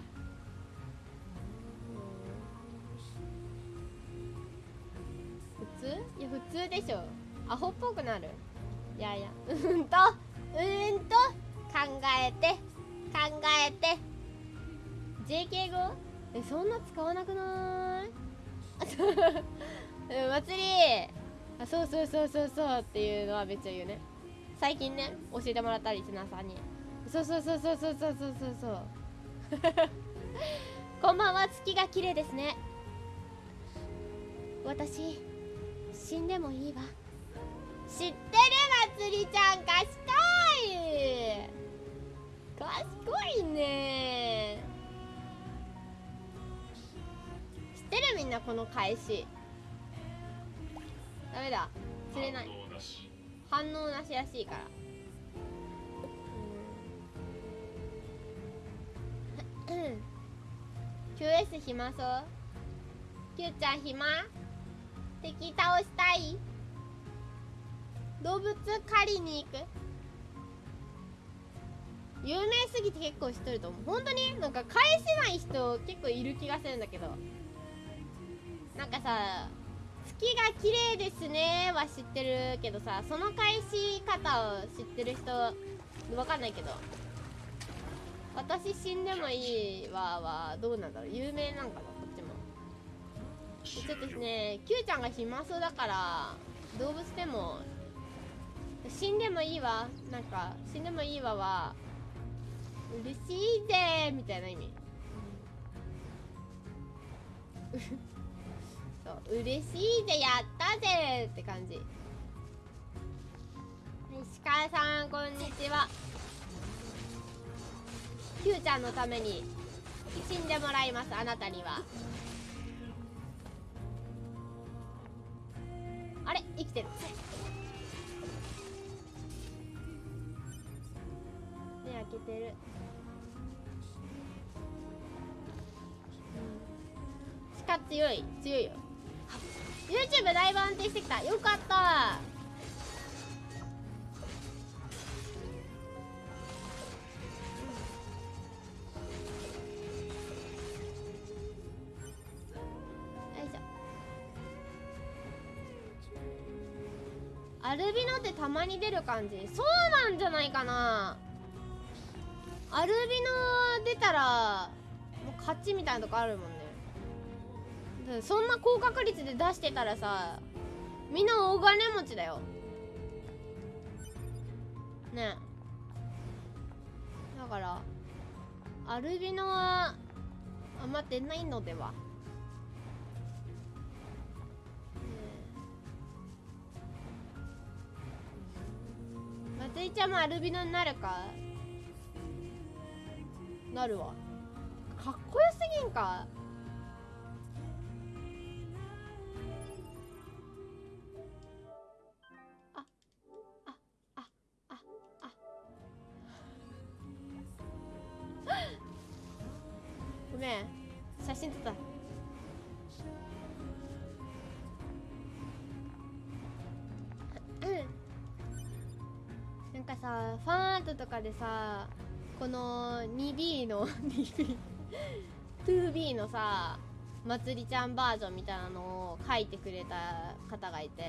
普通でしょ。アホっぽくなる。いやいや。うんとうんと考えて考えて。JK 語？えそんな使わなくない？う ん祭り。あそうそうそうそうそうっていうのはめっちゃ言うね。最近ね教えてもらったリスナーさんに。そうそうそうそうそうそうそうそうそう。こんばんは。月が綺麗ですね。私死んでもいいわ。知ってるまつりちゃん。賢い。賢いね。知ってるみんなこの返し。ダメだ。釣れない。反応なし反応なしらしいから。うん。QS 暇そう？Q ちゃん暇？敵倒したい。動物狩りに行く。有名すぎて結構知っとると思う。本当に？なんか返せない人結構いる気がするんだけど。なんかさ月が綺麗ですね。は知ってるけどさその返し方を知ってる人わかんないけど。私死んでもいいわはどうなんだろう？有名なんかな？ちょっとね Q ちゃんが暇そうだから動物でも死んでもいいわ。なんか死んでもいいわは嬉しいぜみたいな意味。そう嬉しいぜやったぜって感じ。はい鹿さんこんにちは。Q ちゃんのために死んでもらいますあなたにはあれ生きてる。目開けてる。鹿強い強いよ。YouTube だいぶ安定してきた。よかった。アルビノってたまに出る感じ。そうなんじゃないかな。アルビノ出たらもう勝ちみたいなとこあるもんね。そんな高確率で出してたらさみんな大金持ちだよ。ね。だからアルビノはあんま出ないのでは。まつりちゃんもアルビノになるかなるわかっこよすぎんかあああああごめん写真撮ったなんかさファンアートとかでさこの 2B の 2B 2B のさまつりちゃんバージョンみたいなのを書いてくれた方がいて。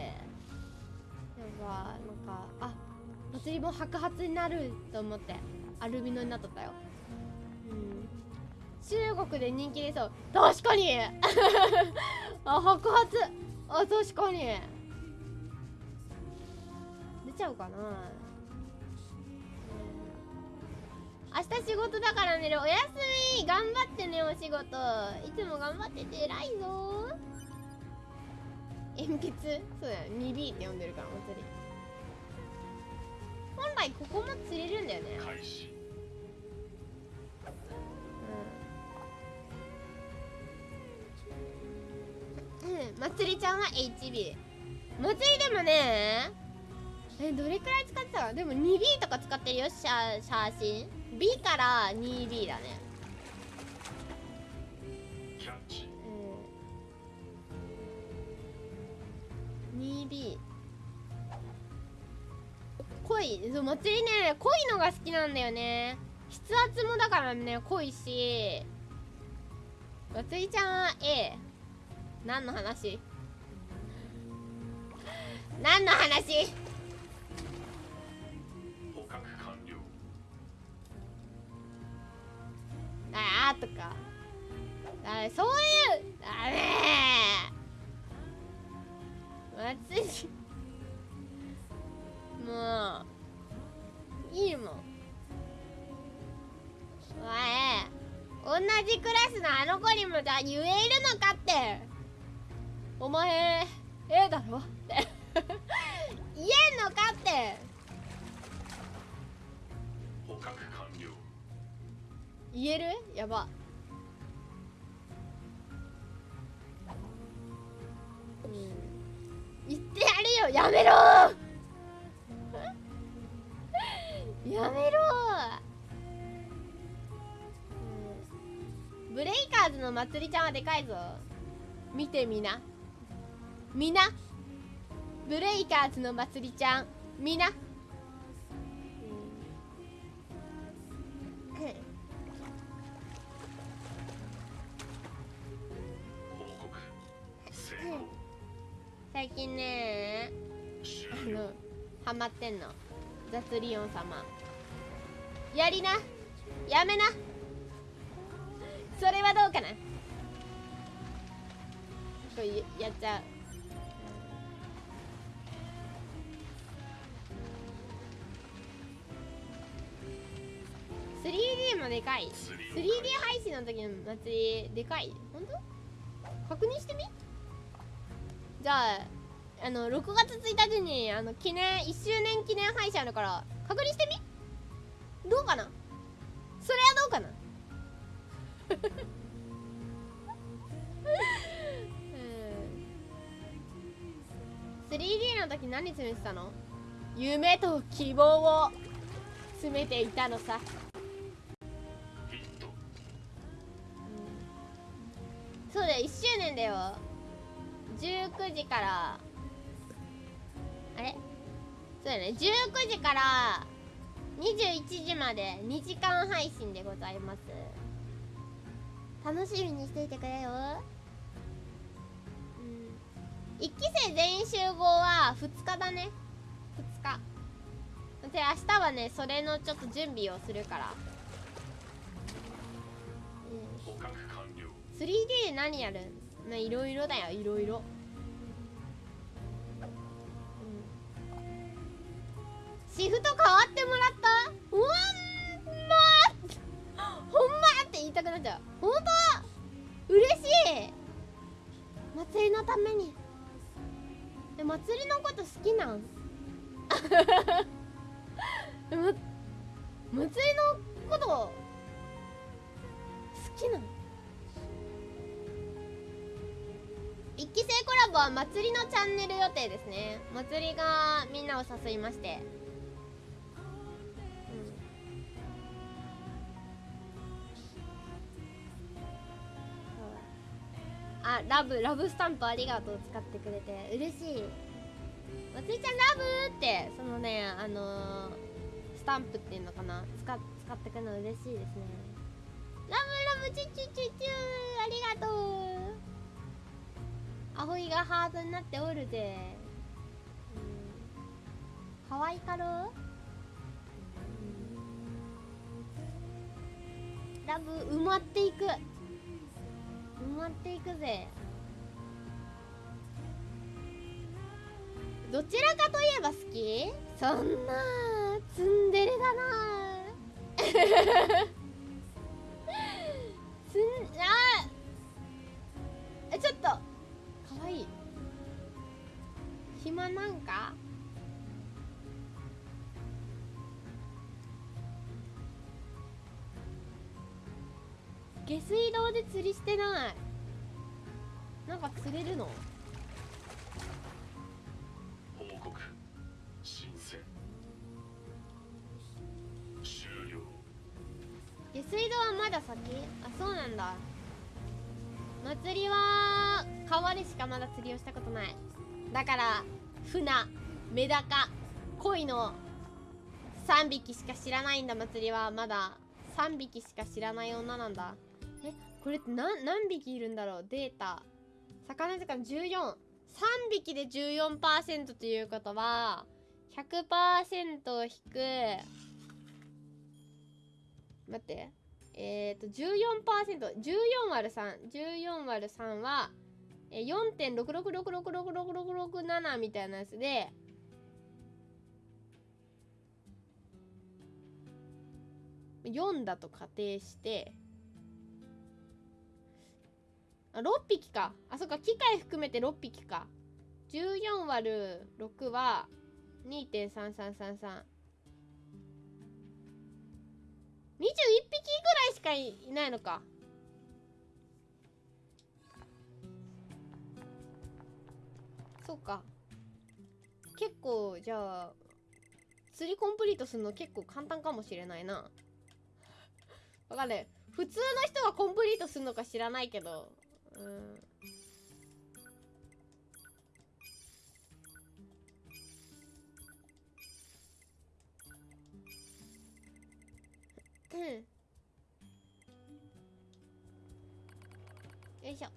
やっぱなんかあまつりも白髪になると思ってアルビノになっとったよ。うん。中国で人気でそう。確かに。あ白髪。あ確かに。出ちゃうかな。明日仕事だから寝るおやすみ。頑張ってねお仕事。いつも頑張ってて偉いぞ。鉛筆？そうだよ 2B って呼んでるから祭り。本来ここも釣れるんだよね。開始。うん、うん、まつりちゃんは HB まつりでもねえどれくらい使ってたかでも 2B とか使ってるよ写写真 B から 2B だね。キャッチうん。2B 濃いそう祭りね濃いのが好きなんだよね。筆圧もだからね濃いし。祭りちゃんは A 何の話？何の話？あーとか。あそういう。ダメ祭りもういいもん。お前同じクラスのあの子にもじゃ言えるのかって。お前 A だろって。言えんのかって。捕獲言える？やば。うん。言ってやるよ。やめろ。やめろ、うん。ブレイカーズのまつりちゃんはでかいぞ。見てみな。みな。ブレイカーズのまつりちゃん。みな、うん。最近ねあのハマってんの。雑リオン様。やりな。やめな。それはどうかな。これやっちゃう。3D もでかい。3D 配信の時の祭りでかい。本当？確認してみ？じゃああの6月1日にあの記念1周年記念配信あるから確認してみ？どうかな？それはどうかな？うん。3D の時何詰めてたの？夢と希望を詰めていたのさ。ヒット。そうだよ1周年だよ19時からあれ？そうだね。19時から21時まで2時間配信でございます。楽しみにしていてくれよ。うん。1期生全員集合は2日だね。2日。で明日はねそれのちょっと準備をするから。うん。捕獲完了。3D で何やるまあいろいろだよいろいろ。シフト変わってもらった？うわんまほんまって言いたくなっちゃう。ほんと嬉しい！祭りのために。え祭りのこと好きなん？祭りのこと好きなの一期生コラボは祭りのチャンネル予定ですね。祭りがみんなを誘いまして、うん、あラブラブスタンプありがとう使ってくれて。嬉しい。祭りちゃんラブってそのねあのースタンプっていうのかな。使っ使ってくるの嬉しいですね。ラブラブチュチュチュチュありがとう。アホイがハートになっておるぜ、うん、かわいかろラブ埋まっていく。埋まっていくぜ。どちらかといえば好き？そんなツンデレだな。まなんか？下水道で釣りしてない。なんか釣れるの？報告申請。終了。下水道はまだ先？あそうなんだ。祭りは川でしかまだ釣りをしたことない。だから船メダカ鯉の3匹しか知らないんだ祭りは。まだ3匹しか知らない女なんだ。えこれって何何匹いるんだろう？データ。魚時間143匹で14%ということは100%を引く。待って。えっ、ー、と 14%14 割る314割る3はえ4.666666667みたいなやつで。4だと仮定して。あ6匹か。あそっか。機械含めて6匹か。14割る6は2.3333 21匹ぐらいしかいないのか。そうか。結構じゃあ釣りコンプリートするの結構簡単かもしれないな。わかんない。普通の人がコンプリートするのか知らないけど。うん。よいしょ。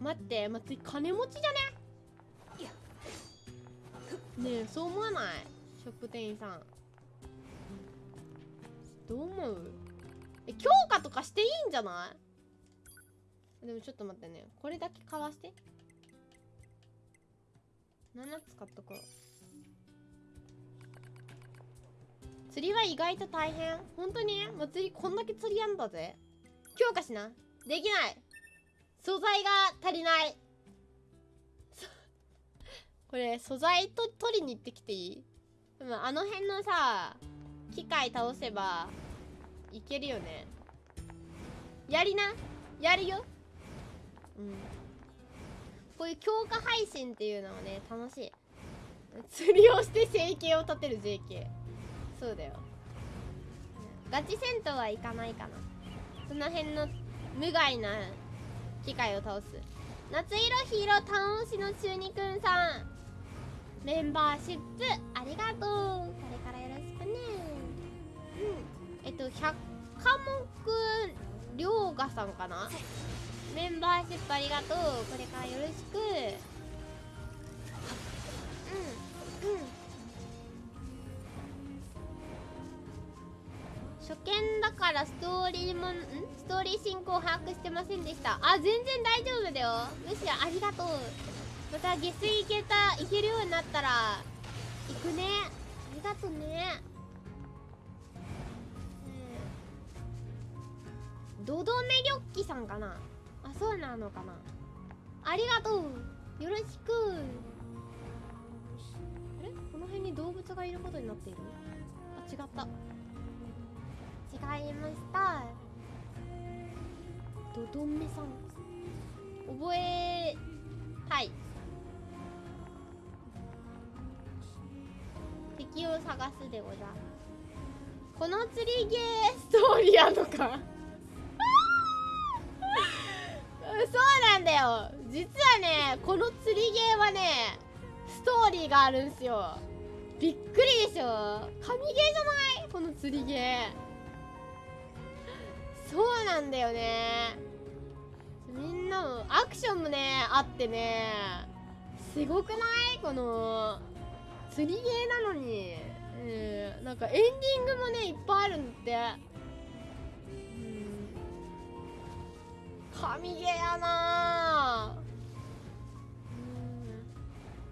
待って待って金持ちじゃね？ねえそう思わない？ショップ店員さん。どう思う？え強化とかしていいんじゃない？でもちょっと待ってね。これだけかわして。7つ買っとこう。釣りは意外と大変。本当に？祭りこんだけ釣りやんだぜ。強化しな。できない。素材が足りない。これ素材と取りに行ってきていい？でもあの辺のさ機械倒せばいけるよね。やりな？やるよ。うん。こういう強化配信っていうのはね楽しい。釣りをして生計を立てる JK そうだよ。ガチ戦闘はいかないかな。その辺の無害な機械を倒す。夏色ヒーロー倒しの中二くんさん。メンバーシップありがとう。これからよろしくね。うん。えっと百科目涼河さんかな？メンバーシップありがとう。これからよろしく。うん。うん。初見だからストーリーもんストーリー進行把握してませんでした。あ全然大丈夫だよ。むしろありがとうまた下水行けた行けるようになったら行くね。ありがとうね。うん。ドドメリョッキさんかな。あそうなのかな。ありがとう。よろしく。あれ？この辺に動物がいることになっている？あ違った。違いました。ドドンメさん。覚えたい敵を探すでござこの釣りゲーストーリーあんのか？そうなんだよ。実はねこの釣りゲーはねストーリーがあるんすよ。びっくりでしょ？神ゲーじゃない？この釣りゲー。そうなんだよね。みんなのアクションもねあってね。すごくない？この釣りゲーなのに、えー、なんかエンディングもねいっぱいあるんだって。神ゲーやな。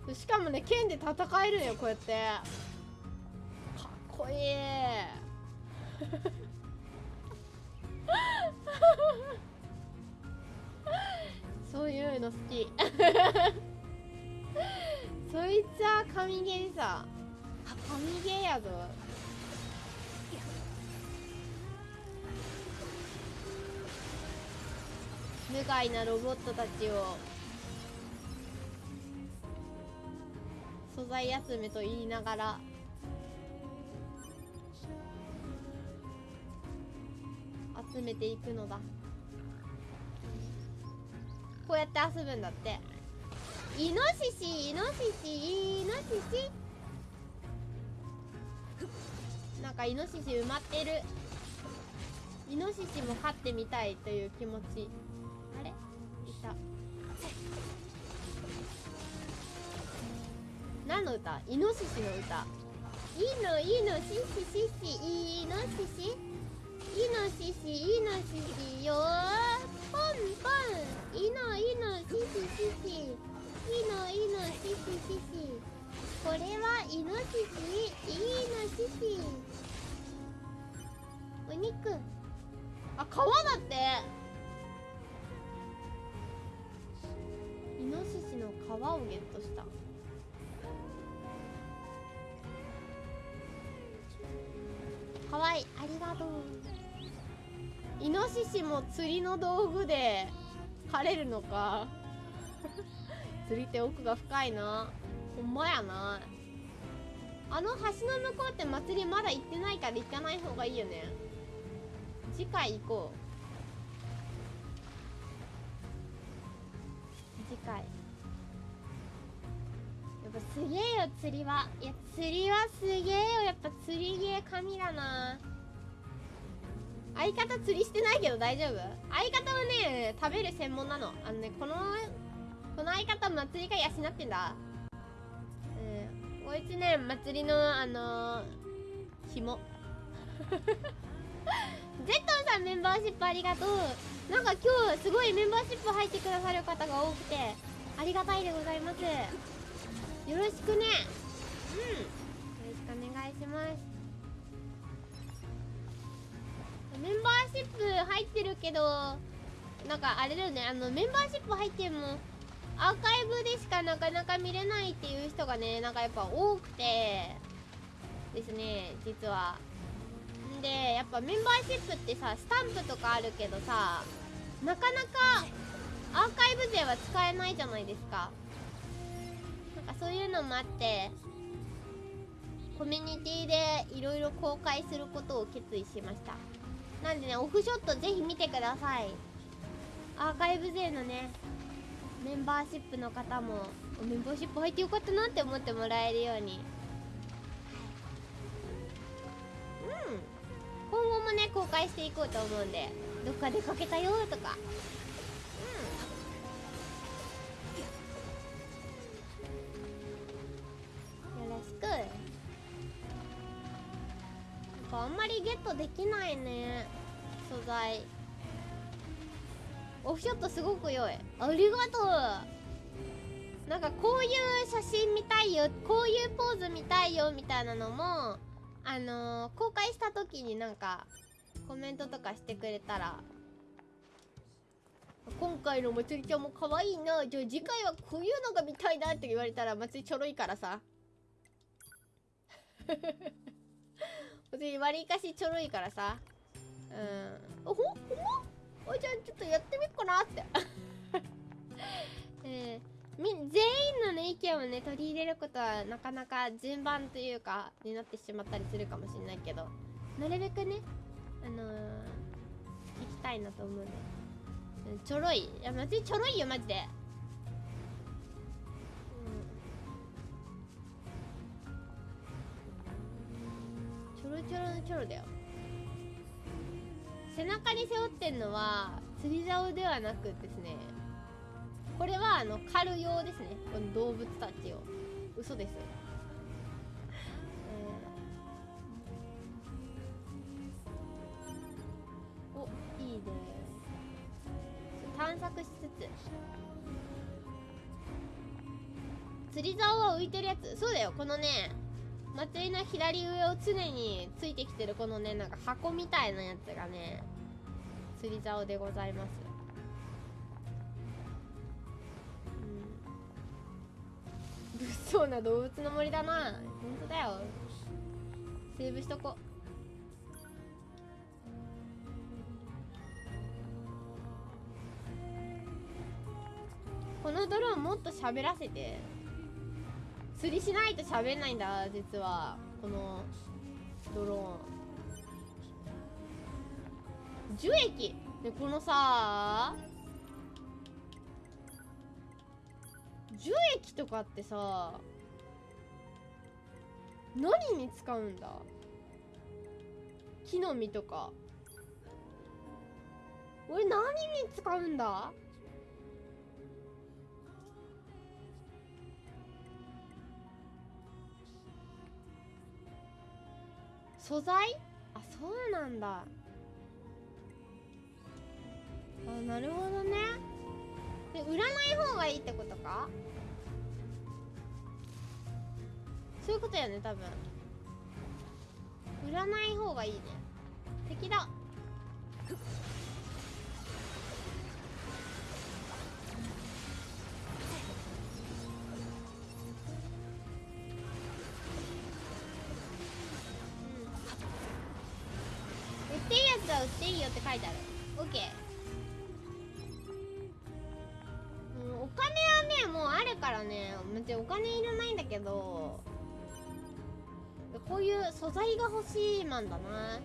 うん。しかもね剣で戦えるよこうやって。かっこいい。そういうの好き。そいつは神ゲーさ。神ゲーやぞ。無害なロボットたちを。素材集めと言いながら。集めていくのだ。こうやって遊ぶんだって。イノシシイノシシイノシシ。なんかイノシシ埋まってる。イノシシも飼ってみたいという気持ち。あれ？いた。何の歌？イノシシの歌。イノイノシシシシ。イノシシ。イノシシイノシシよ。ポンポン。イノイノシシシシ。イノイノシシシシこれはイノシシ。イノシシ。お肉あ皮だってイノシシの皮をゲットした。かわいい。ありがとう。イノシシも釣りの道具で狩れるのか。釣りって奥が深いな。ほんまやな。あの橋の向こうって祭りまだ行ってないから行かない方がいいよね。次回行こう。次回。やっぱすげえよ釣りは。いや釣りはすげえよ。やっぱ釣りゲー神だな。相方釣りしてないけど大丈夫？相方はね食べる専門なの。あのねこのこの相方祭りが養ってんだ。うん。こいつね祭りのあのー、紐。ゼットンさんメンバーシップありがとう。なんか今日すごいメンバーシップ入ってくださる方が多くてありがたいでございます。よろしくね。うん。よろしくお願いします。メンバーシップ入ってるけどなんかあれだよね。あのメンバーシップ入ってもアーカイブでしかなかなか見れないっていう人がねなんかやっぱ多くてですね実は。でやっぱメンバーシップってさスタンプとかあるけどさなかなかアーカイブ勢は使えないじゃないですか。なんかそういうのもあってコミュニティでいろいろ公開することを決意しました。なんでねオフショットぜひ見てください。アーカイブ勢のねメンバーシップの方もメンバーシップ入ってよかったなって思ってもらえるように。うん。今後もね公開していこうと思うんでどっか出かけたよとか。うん。よろしく。やっぱあんまりゲットできないね素材。オフショットすごく良いありがとうなんかこういう写真見たいよこういうポーズ見たいよみたいなのもあのー、公開した時になんかコメントとかしてくれたら今回のまつりちゃんも可愛いなじゃあ次回はこういうのが見たいなって言われたらまつりちょろいからさまつり割りかしちょろいからさうんおほほんまおじゃあちょっとやってみっかなって。えー、み全員のね意見をね取り入れることはなかなか順番というかになってしまったりするかもしれないけどなるべくねあのー、聞きたいなと思うんで、うん、ちょろいいやマジちょろいよマジで。うん。ちょろちょろのちょろだよ。背中に背負ってんのは釣り竿ではなくですねこれはあの狩る用ですね。この動物たちを。嘘です、えー、おいいね探索しつつ。釣り竿は浮いてるやつ。そうだよ。このね祭りの左上を常についてきてるこのねなんか箱みたいなやつがね釣り竿でございます。うん。物騒な動物の森だな。本当だよ。セーブしとこ。このドローンもっと喋らせて。釣りしないと喋んないんだ実は。このドローン。樹液。でこのさ樹液とかってさ何に使うんだ？木の実とか。俺何に使うんだ？素材？あそうなんだ。あなるほどね。で売らない方がいいってことか？そういうことやね多分。売らない方がいいね。敵だ。よって書いてある。オッケー、うん、お金はねもうあるからね。別にお金いらないんだけど。こういう素材が欲しいマンだな。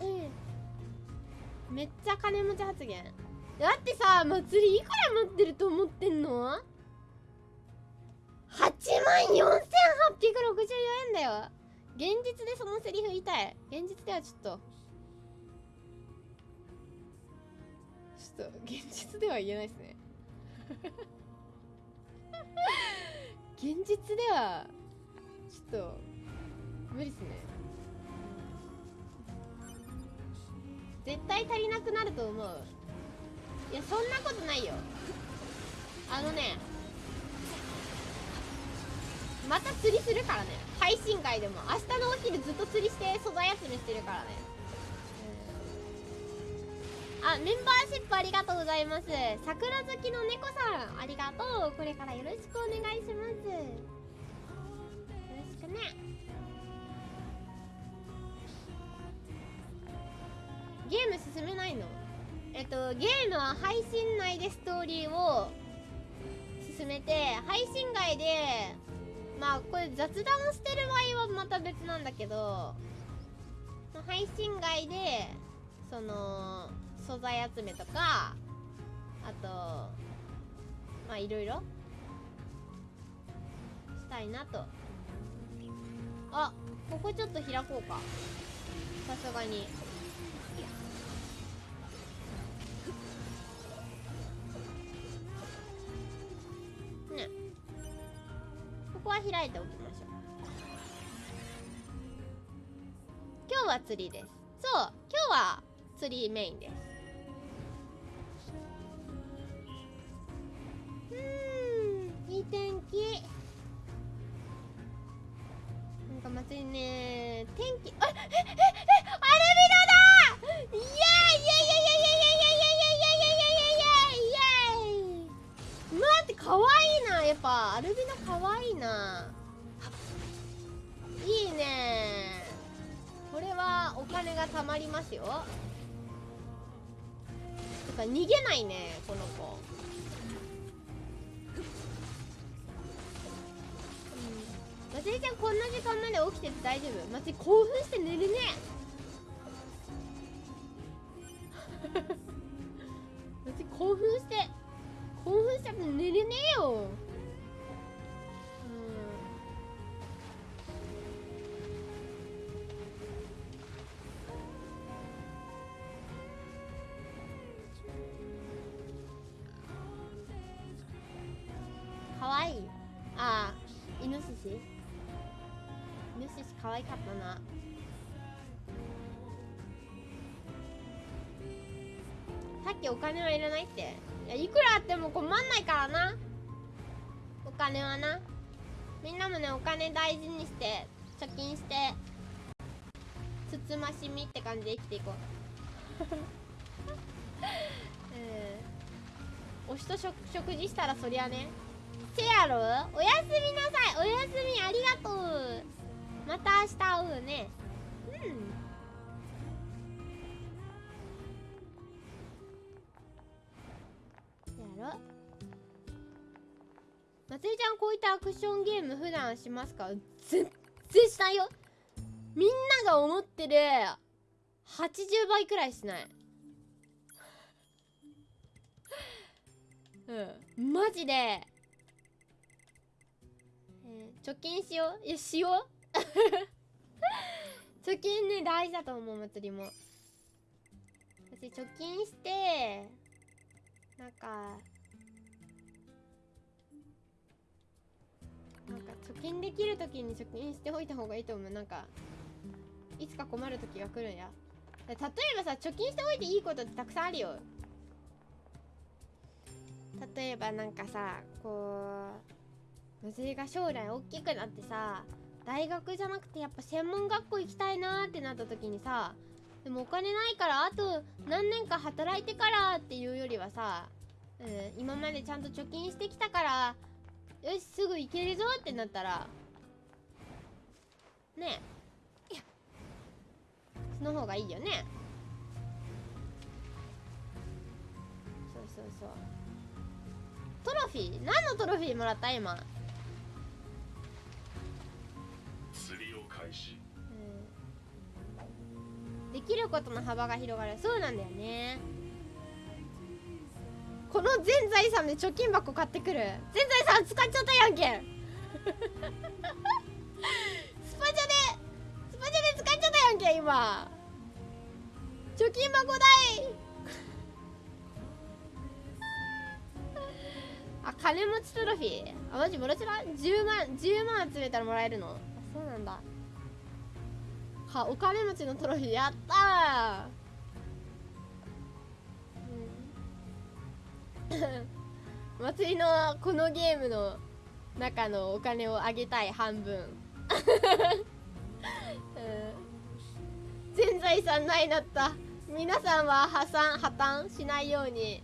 うん。めっちゃ金持ち発言。だってさ祭りいくら持ってると思ってんの？1万4864円だよ。現実でそのセリフ言いたい。現実ではちょっと。ちょっと現実では言えないですね。現実ではちょっと無理っすね。絶対足りなくなると思う。いやそんなことないよ。あのねまた釣りするからね。配信外でも。明日のお昼ずっと釣りして素材集めしてるからね。あメンバーシップありがとうございます。桜好きの猫さんありがとう。これからよろしくお願いします。よろしくね。ゲーム進めないの？えっとゲームは配信内でストーリーを進めて配信外でまあこれ雑談してる場合はまた別なんだけど配信外でその素材集めとかあとまあいろいろしたいなと。あここちょっと開こうか。さすがに。ね。ここは開いておきましょう。今日は釣りです。そう今日は釣りメインです。うんいい天気。なんか祭りね天気あえええアルビノだいやいやいやいやわいいな。やっぱアルビノかわいいな。いいね。これはお金が貯まりますよ。てか逃げないねこの子。うん。まつりちゃんこんな時間まで起きてて大丈夫？まつり興奮して寝るね。まつり興奮して。興奮しちゃって寝れねえよ。うん。かわいい。ああイノシシ。イノシシかわいかったな。さっきお金はいらないって。いやいくらあっても困んないからな。お金はな。みんなもねお金大事にして貯金してつつましみって感じで生きていこう。うん。推しと食食事したらそりゃね。せやろ？おやすみなさい。おやすみありがとう。また明日会うね。うんやろまつつりちゃんこういったアクションゲーム普段しますか？全然しないよ。みんなが思ってる80倍くらいしない。うん。マジで、えー貯金しよう。いやしよう。貯金ね大事だと思う祭りも。私貯金してなんか貯金できる時に貯金しておいた方がいいと思う。なんかいつか困る時が来るんや。例えばさ貯金しておいていいことってたくさんあるよ。例えばなんかさこう娘が将来大きくなってさ大学じゃなくてやっぱ専門学校行きたいなーってなった時にさでもお金ないからあと何年か働いてからっていうよりはさ、うん、今までちゃんと貯金してきたからよしすぐ行けるぞってなったらねえ。その方がいいよね。そうそうそう。トロフィー？何のトロフィーもらった今？釣りを開始。うん。できることの幅が広がる。そうなんだよねこの全財産で貯金箱買ってくる。全財産使っちゃったやんけ。んスパチャでスパチャで使っちゃったやんけん今。貯金箱代。あ金持ちトロフィー。あマジもらちら10万10万集めたらもらえるの？そうなんだ。はお金持ちのトロフィー。やった 祭りのこのゲームの中のお金をあげたい半分、全財産ないなった。皆さんは破産破綻しないように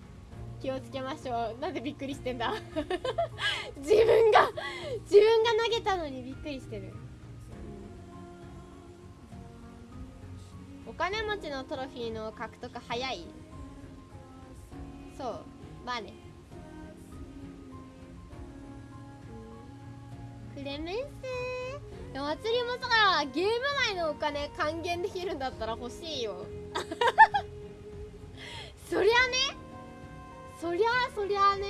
気をつけましょう。なんでびっくりしてんだ。自分が自分が投げたのにびっくりしてる。お金持ちのトロフィーの獲得早い。そう。まあね。クレメンスでも祭りもさゲーム内のお金還元できるんだったら欲しいよ。そりゃね。そりゃあそりゃあね、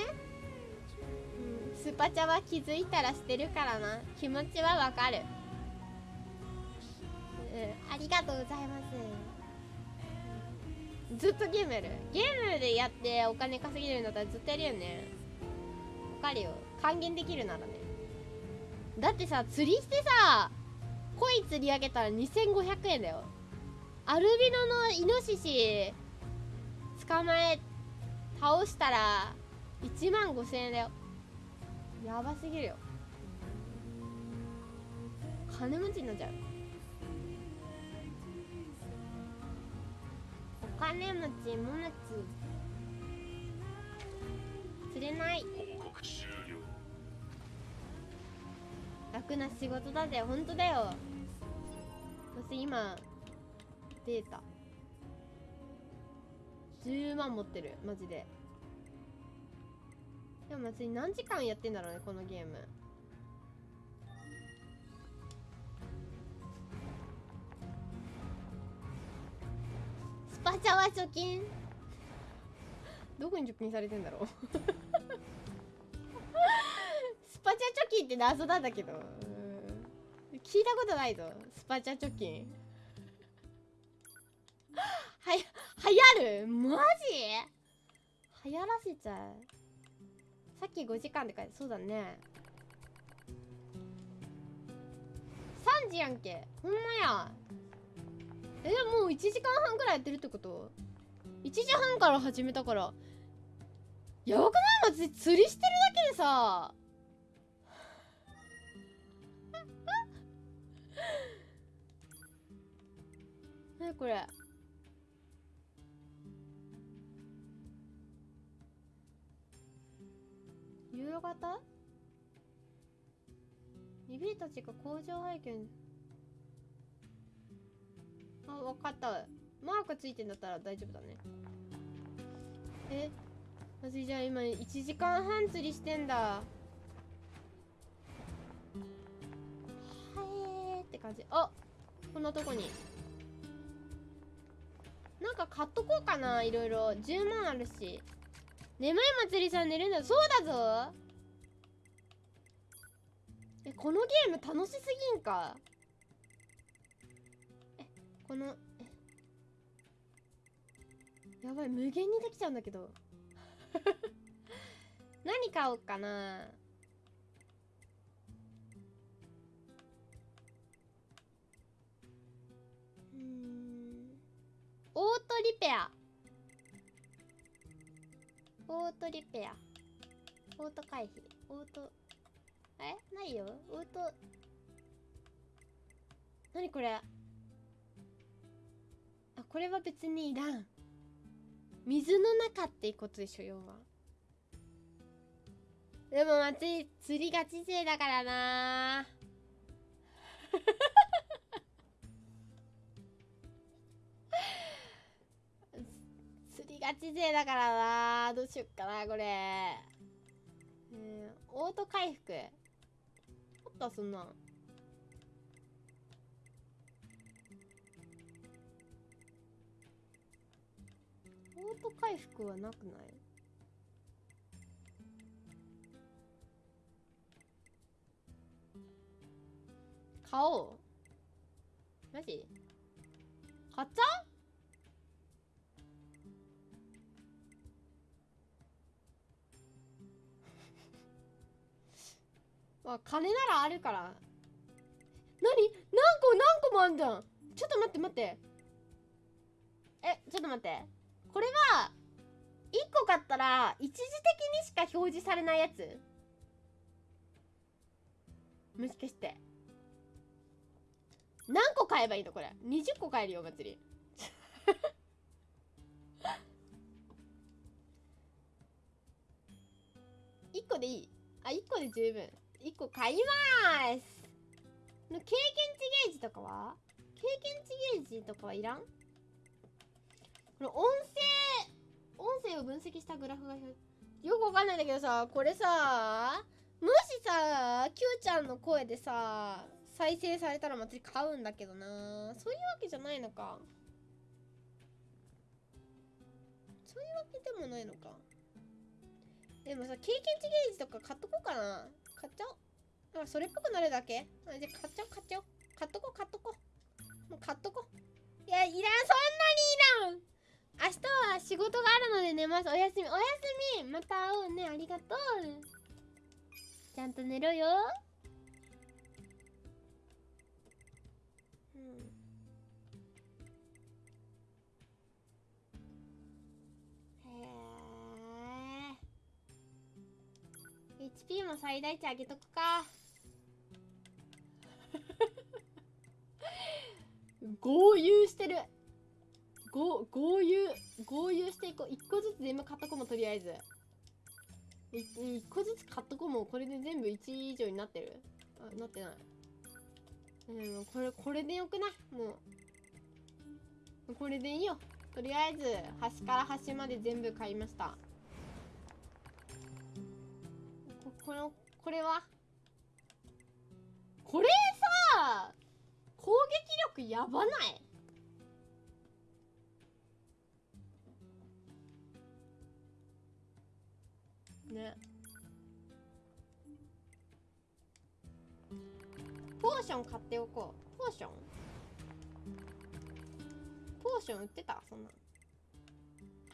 うん、スパチャは気づいたらしてるからな。気持ちはわかる。うんありがとうございますずっとゲームやる。ゲームでやってお金稼げるんだったらずっとやるよね。わかるよ。還元できるならね。だってさ釣りしてさ鯉釣り上げたら2500円だよ。アルビノのイノシシ捕まえ倒したら1万5000円だよ。やばすぎるよ。金持ちになっちゃう。金持ちも持ち。釣れない。楽な仕事だぜ。本当だよ。私今データ。10万持ってる。マジで。でも別に何時間やってんだろうねこのゲームパチャは貯金。どこに貯金されてんだろう？スパチャ貯金って謎なんだけど。うん聞いたことないぞ。スパチャ貯金はや流行る？マジ？流行らせちゃう。さっき5時間って書いてそうだね。3時やんけ。ほんまやえもう1時間半くらいやってるってこと？1時半から始めたから。やばくない？マジ釣りしてるだけでさ。何これ？夕方？リビーたちが工場拝見分かったマークついてんだったら大丈夫だね。え？マジじゃあ今1時間半釣りしてんだ。はえって感じ。あこんなとこに。なんか買っとこうかないろいろ。10万あるし。眠い祭りさん寝るんだ。そうだぞ。えこのゲーム楽しすぎんか。このやばい無限にできちゃうんだけど。何買おうかな。うん。オートリペア。オートリペア。オート回避。オートえ？ないよ。オート。何これ？これは別にいらん。水の中っていことでしょ要は。でも松井釣りが知性だからな。釣りが知性だからな。どうしよっかなこれ。うんオート回復。あったそんなん。オート回復はなくない？買おう。マジ？買っちゃう？まあ金ならあるから。何？何個何個もあんじゃん。ちょっと待って待って。えちょっと待って。これは1個買ったら一時的にしか表示されないやつ。もしかして。何個買えばいいのこれ？20個買えるよ祭り。1個でいい。あ1個で十分。1個買いまーす。の経験値ゲージとかは？経験値ゲージとかはいらん？この音声音声を分析したグラフがよくわかんないんだけどさこれさもしさ Q ちゃんの声でさ再生されたら祭り買うんだけどな。そういうわけじゃないのか。そういうわけでもないのか。でもさ経験値ゲージとか買っとこうかな。買っちゃおう。あそれっぽくなるだけ。あじゃあ買っちゃおう買っちゃおう。買っとこう買っとこう。もう買っとこう。いやいらんそんなにいらん。明日は仕事があるので寝ますおやすみ。おやすみ。また会おうね。ありがとう。ちゃんと寝ろよ。うん。へえ HP も最大値上げとくか。豪遊してる。ご豪遊豪遊していこう。1個ずつ全部買っとこうもとりあえず。1個ずつ買っとこうもこれで全部1以上になってる？あなってない。うんこれこれでよくない？もう。これでいいよ。とりあえず端から端まで全部買いました。ここのこれは？これさ攻撃力やばない？っておこう。ポーション？ポーション売ってた？そんな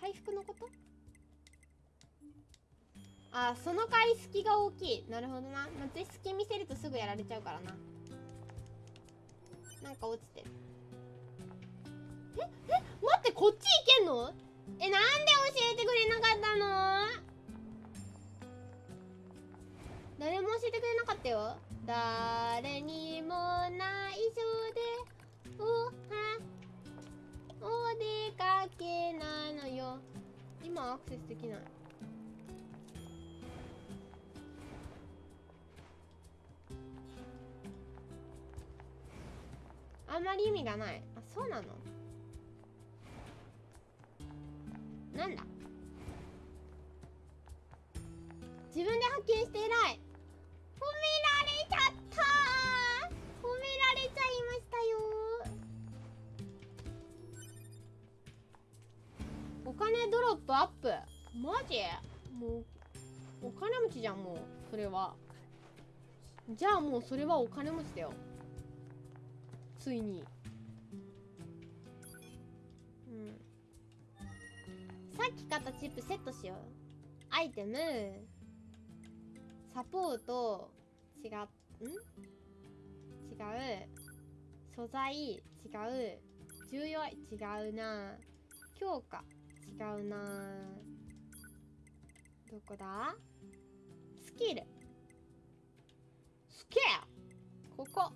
回復のこと？あその回隙が大きい。なるほどな。松井隙見せるとすぐやられちゃうからな。なんか落ちてる。え？え？待ってこっち行けんの？えなんで教えてくれなかったの？誰も教えてくれなかったよ。誰にも内緒でおはお出かけなのよ。今アクセスできない。あんまり意味がない。あそうなの？なんだ？自分で発見して偉い。褒められちゃった。褒められちゃいましたよ。お金ドロップアップ。マジ？もうお金持ちじゃんもうそれは。じゃあもうそれはお金持ちだよ。ついに。うん。さっき買ったチップセットしよう。アイテム。サポート違うん？違う。素材違う。重要違うな。強化違うな。どこだ？スキル。スキルここ。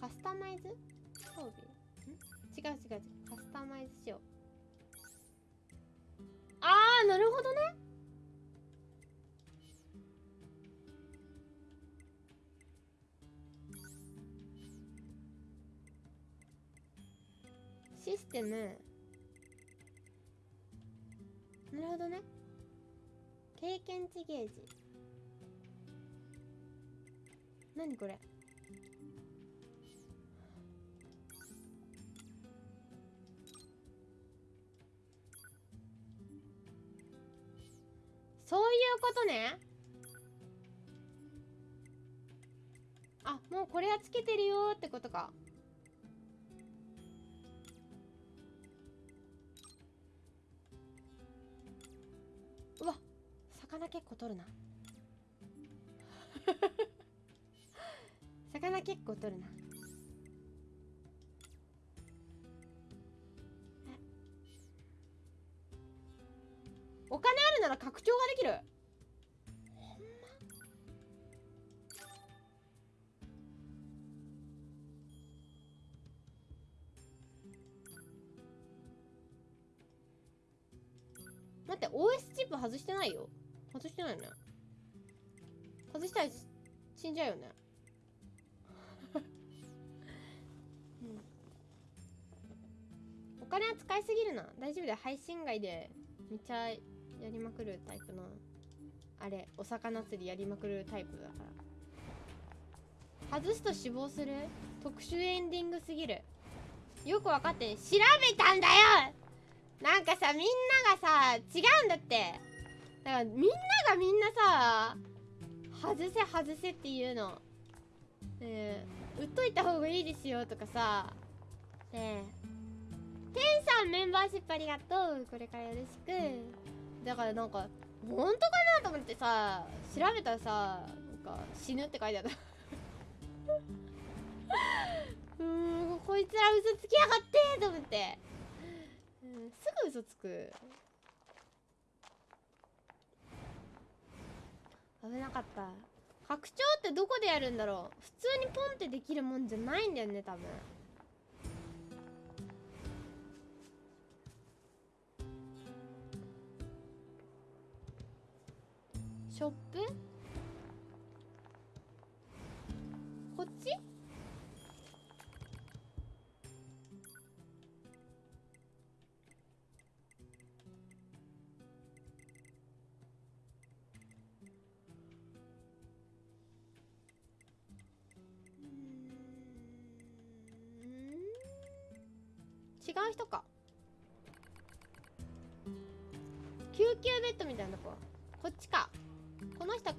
カスタマイズ？装備？ん？違う違う違う。カスタマイズしよう。あーなるほどね。システム。なるほどね。経験値ゲージ。何これ？そういうことね。あもうこれはつけてるよってことか。うわ魚結構取るな。魚結構取るな。お金？ら拡張ができる。ほんま。待って OS チップ外してないよ。外してないよね。外したら死んじゃうよね。お金は使いすぎるな。大丈夫だよ。配信外でめっちゃやりまくるタイプのあれお魚釣りやりまくるタイプだから外すと死亡する特殊エンディングすぎる。よく分かって調べたんだよ。なんかさみんながさ違うんだって。だからみんながみんなさ外せ外せっていうの。ねえ売っといた方がいいですよとかさ。ねえテンさんメンバーシップありがとう。これからよろしく。だからなんか本当かなと思ってさ調べたらさなんか死ぬって書いてあった。うーんこいつら嘘つきやがってと思って、うん、すぐ嘘つく。危なかった。拡張ってどこでやるんだろう。普通にポンってできるもんじゃないんだよね多分。ショップ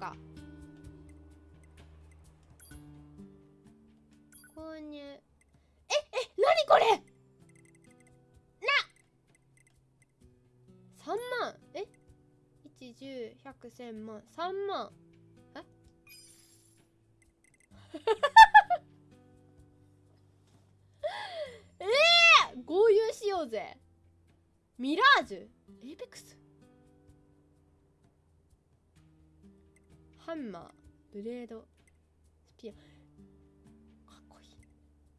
か。購入。ええ何これ？な。3万。え？1 1 0 1 0 0 1 0 0 0万。3万。え？えー、合流しようぜ。ミラージュ。エイペックス？ハンマーブレードスピア。かっこいい。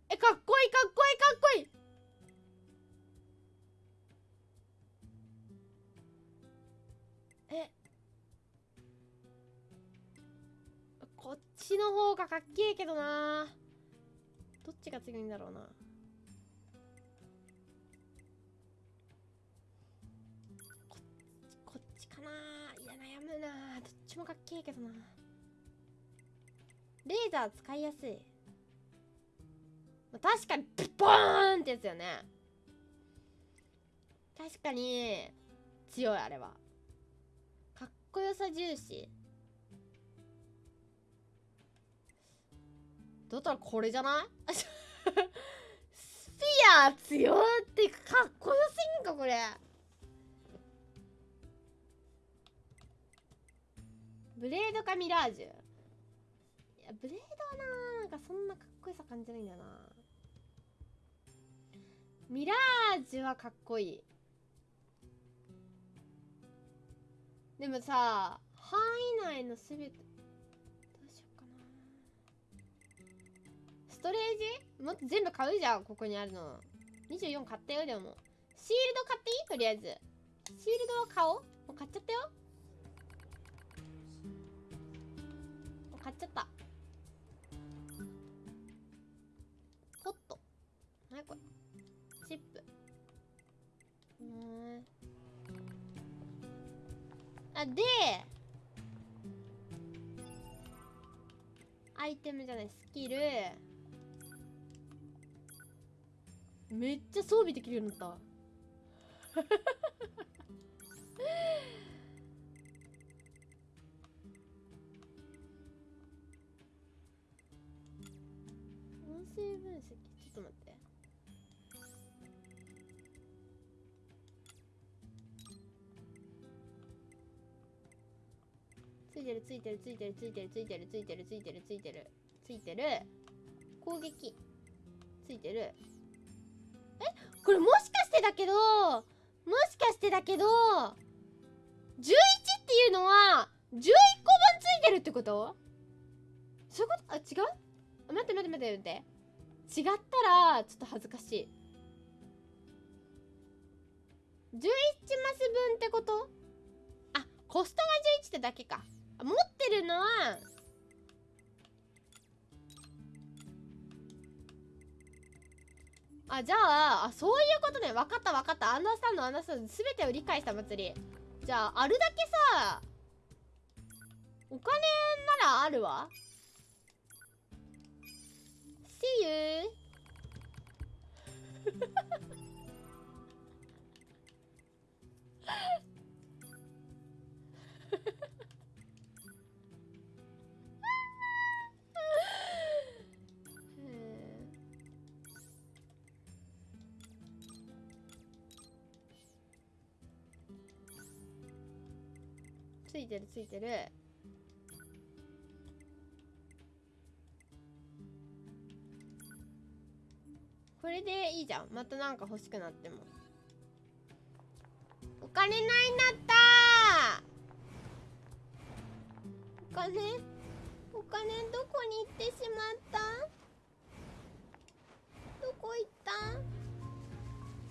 えかっこいいかっこいいかっこいい！えこっちの方がかっけえけどなどっちが強いんだろうな。もかっけえけどな。レーザー使いやすい。まあ確かにピッポーンってやつよね。確かに強いあれは。かっこよさ重視。だったらこれじゃない？スピア強ってかっこよすぎんかこれ。ブレードかミラージュ。いやブレードはななんかそんなかっこよさ感じないんだよな。ミラージュはかっこいい。でもさ範囲内のすべてどうしようかな。ストレージ？もっと全部買うじゃんここにあるの。24買ったよでも。シールド買っていい？とりあえず。シールドは買おう。もう買っちゃったよ。買っちゃった。ポット。何これ？チップ。うんあでアイテムじゃないスキル。めっちゃ装備できるようになった。声分析？ちょっと待って。ついてるついてるついてるついてるついてるついてるついてるついてるついてる攻撃ついてる。え？これもしかしてだけどもしかしてだけど11っていうのは11個分ついてるってこと？そういうこと？あ違う？待って待って待って待って。違ったらちょっと恥ずかしい。11マス分ってこと？あコストが11ってだけか。持ってるのはあじゃああそういうことね。分かった分かった。アンダースタンドアンダースタンド全てを理解した祭り。じゃああるだけさお金ならあるわ。See you. ついてるついてる。これでいいじゃん。またなんか欲しくなっても。お金ないんだった。お金お金どこに行ってしまった？どこ行った？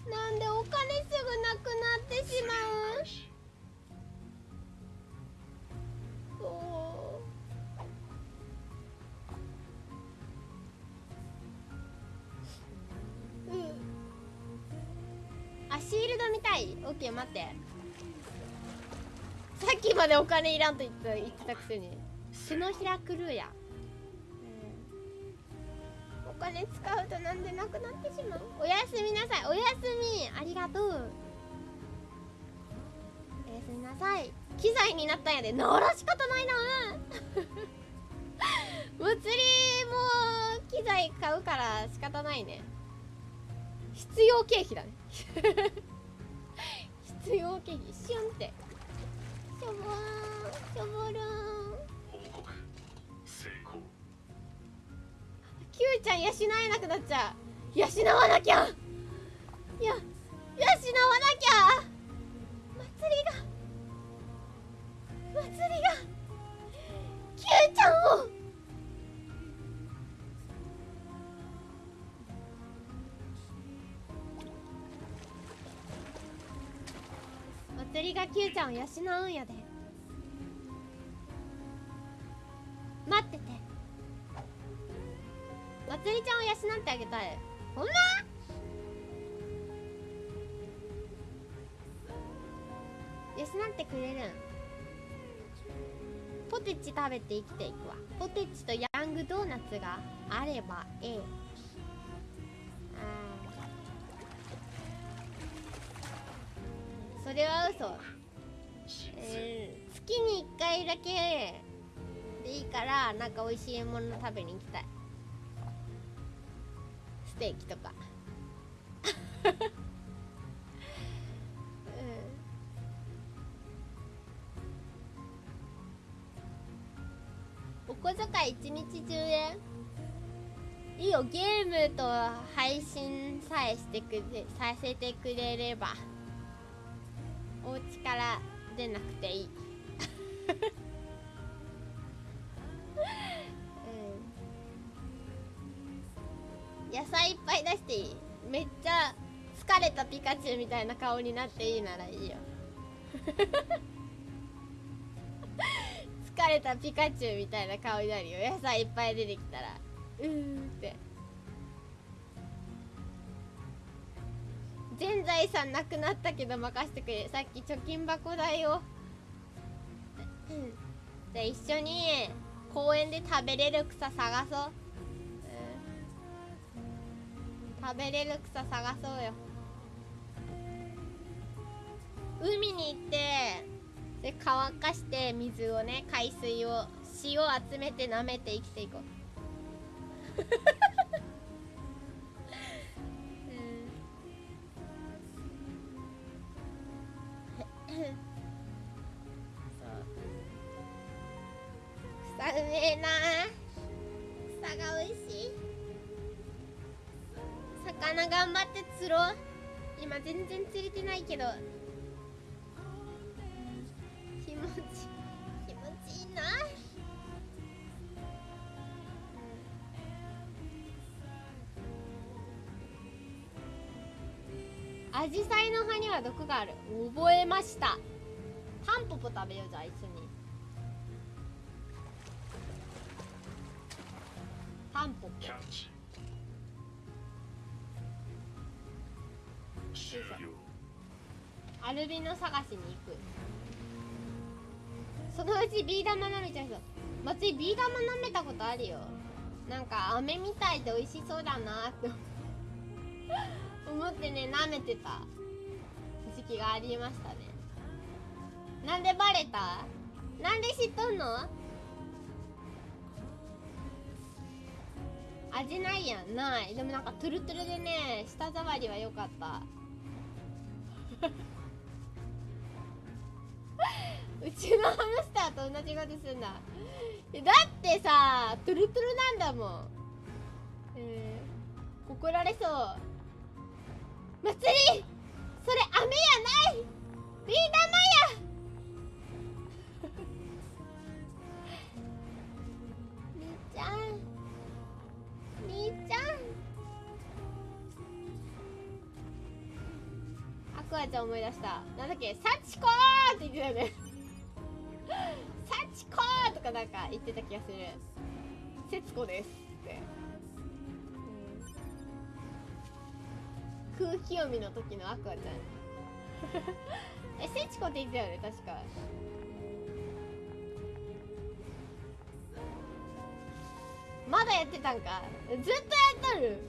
なんでお金すぐなくなってしまう？い。オッケー待って。さっきまでお金いらんと言った言ってたくせに。手のひらクルーや、うん、お金使うとなんでなくなってしまう？おやすみなさい。おやすみ。ありがとう。おやすみなさい。機材になったんやで。なら仕方ないな。祭りも機材買うから仕方ないね。必要経費だね。必要経費シュンって。しょぼーんしょぼるーん報告成功。Q ちゃん養えなくなっちゃう。養わなきゃ。いや養わなきゃ。祭りが。祭りが。Q ちゃんを祭りが Q ちゃんを養うんやで。待ってて。まつりちゃんを養ってあげたい。ほんま？養ってくれるん。ポテチ食べて生きていくわ。ポテチとヤングドーナツがあればええ。それは嘘。えー、月に1回だけでいいからなんか美味しいもの食べに行きたい。ステーキとか。うん。お小遣い一日中円？いいよ。ゲームと配信さえしてくれさせてくれればお家から出なくていい。うん。野菜いっぱい出していい。めっちゃ疲れたピカチュウみたいな顔になっていいならいいよ。疲れたピカチュウみたいな顔になるよ。野菜いっぱい出てきたら。うーんって。全財産なくなったけど任せてくれ。さっき貯金箱代を。うん。じゃあ一緒に公園で食べれる草探そう、うん、食べれる草探そうよ。海に行ってで乾かして水をね海水を塩を集めて舐めて生きていこう。草うめえな。草が美味しい。魚頑張って釣ろう。今全然釣れてないけど。気持ち気持ちいいな。アジサイの葉には毒がある。覚えました。タンポポ食べようじゃあ一緒に。タンポポ。アルビノ探しに行く。そのうちビー玉舐めちゃう人。松井ビー玉舐めたことあるよ。なんか飴みたいで美味しそうだなって思ってね舐めてた時期がありましたね。なんでバレた？なんで知っとんの？味ないやん。ない。でもなんかトゥルトゥルでね舌触りは良かった。うちのハムスターと同じことすんだだってさトゥルトゥルなんだもん。えー、怒られそう。祭り。それ飴やない。ビー玉や。みーちゃん。みーちゃん。アクアちゃん思い出した。なんだっけ「サチコー!」って言ってたよね「サチコー!」とかなんか言ってた気がする「節子です」空気読みの時のアクアちゃん。えセチコって言ってたよね確か。まだやってたんか。ずっとやっとる。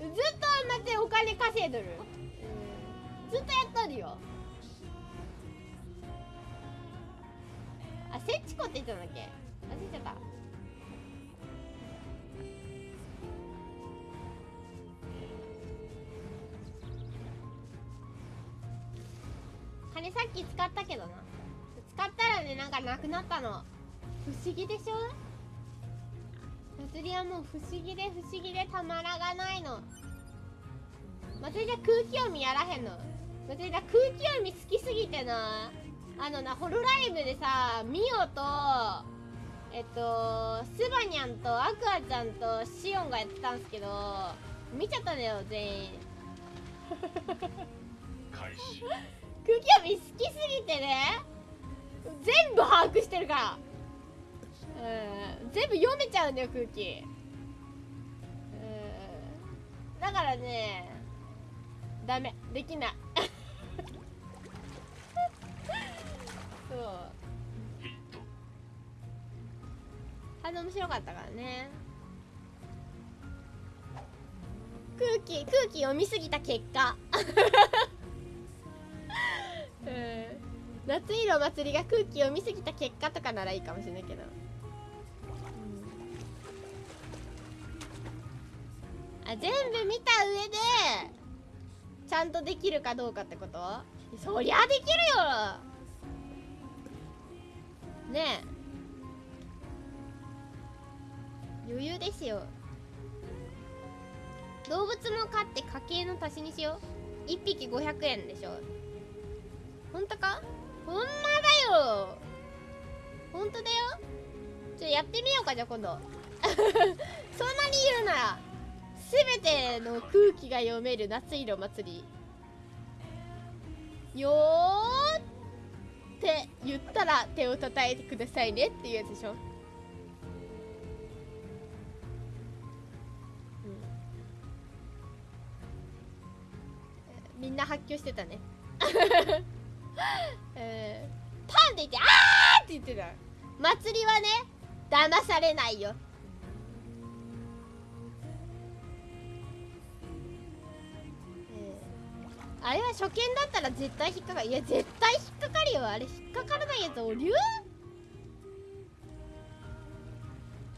ずっと待ってお金稼いどる、ずっとやっとるよ。あセチコって言ってたんだっけ？忘れちゃった。金さっき使ったけどな。使ったらねなんかなくなったの。不思議でしょ？祭りはもう不思議で不思議でたまらがないの。祭りは空気読みやらへんの。祭りは空気読み好きすぎてな。あのなホロライブでさミオとえっとスバニャンとアクアちゃんとシオンがやってたんすけど見ちゃったんだよ全員。開始。空気読み好きすぎてね全部把握してるから。うん全部読めちゃうんだよ空気。うんだからねダメできない。そう。あの面白かったからね。空気空気読みすぎた結果。うん。夏色祭りが空気を見すぎた結果とかならいいかもしれないけど、うん。あ全部見た上でちゃんとできるかどうかってこと？そりゃできるよ！ねえ。余裕ですよ。動物も飼って家計の足しにしよう。1匹500円でしょ。ほんとか？ほんまだよ。ほんとだよ。ちょやってみようかじゃあ今度。そんなに言うなら全ての空気が読める夏色祭り。よーって言ったら手を叩いてくださいねっていうやつでしょ。うん。みんな発狂してたね。え ー、パンって言ってあーって言ってた。祭りはね騙されないよ。あれは初見だったら絶対引っかかる。いや絶対引っかかるよ。あれ引っかからないやつおりゅう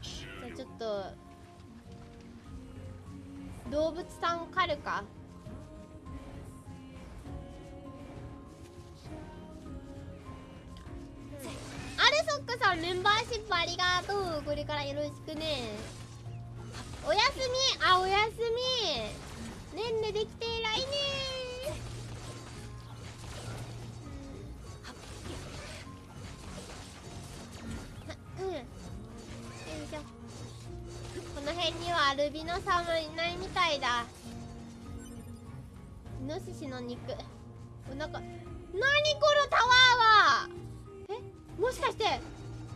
じゃあちょっと動物さんを狩るか。アルソックさんメンバーシップありがとうこれからよろしくね。おやすみ。あおやすみ。ねんねできて偉いね。うん。よいしょこの辺にはアルビノさん。もいないみたいだイノシシの肉お腹何このタワーはもしかして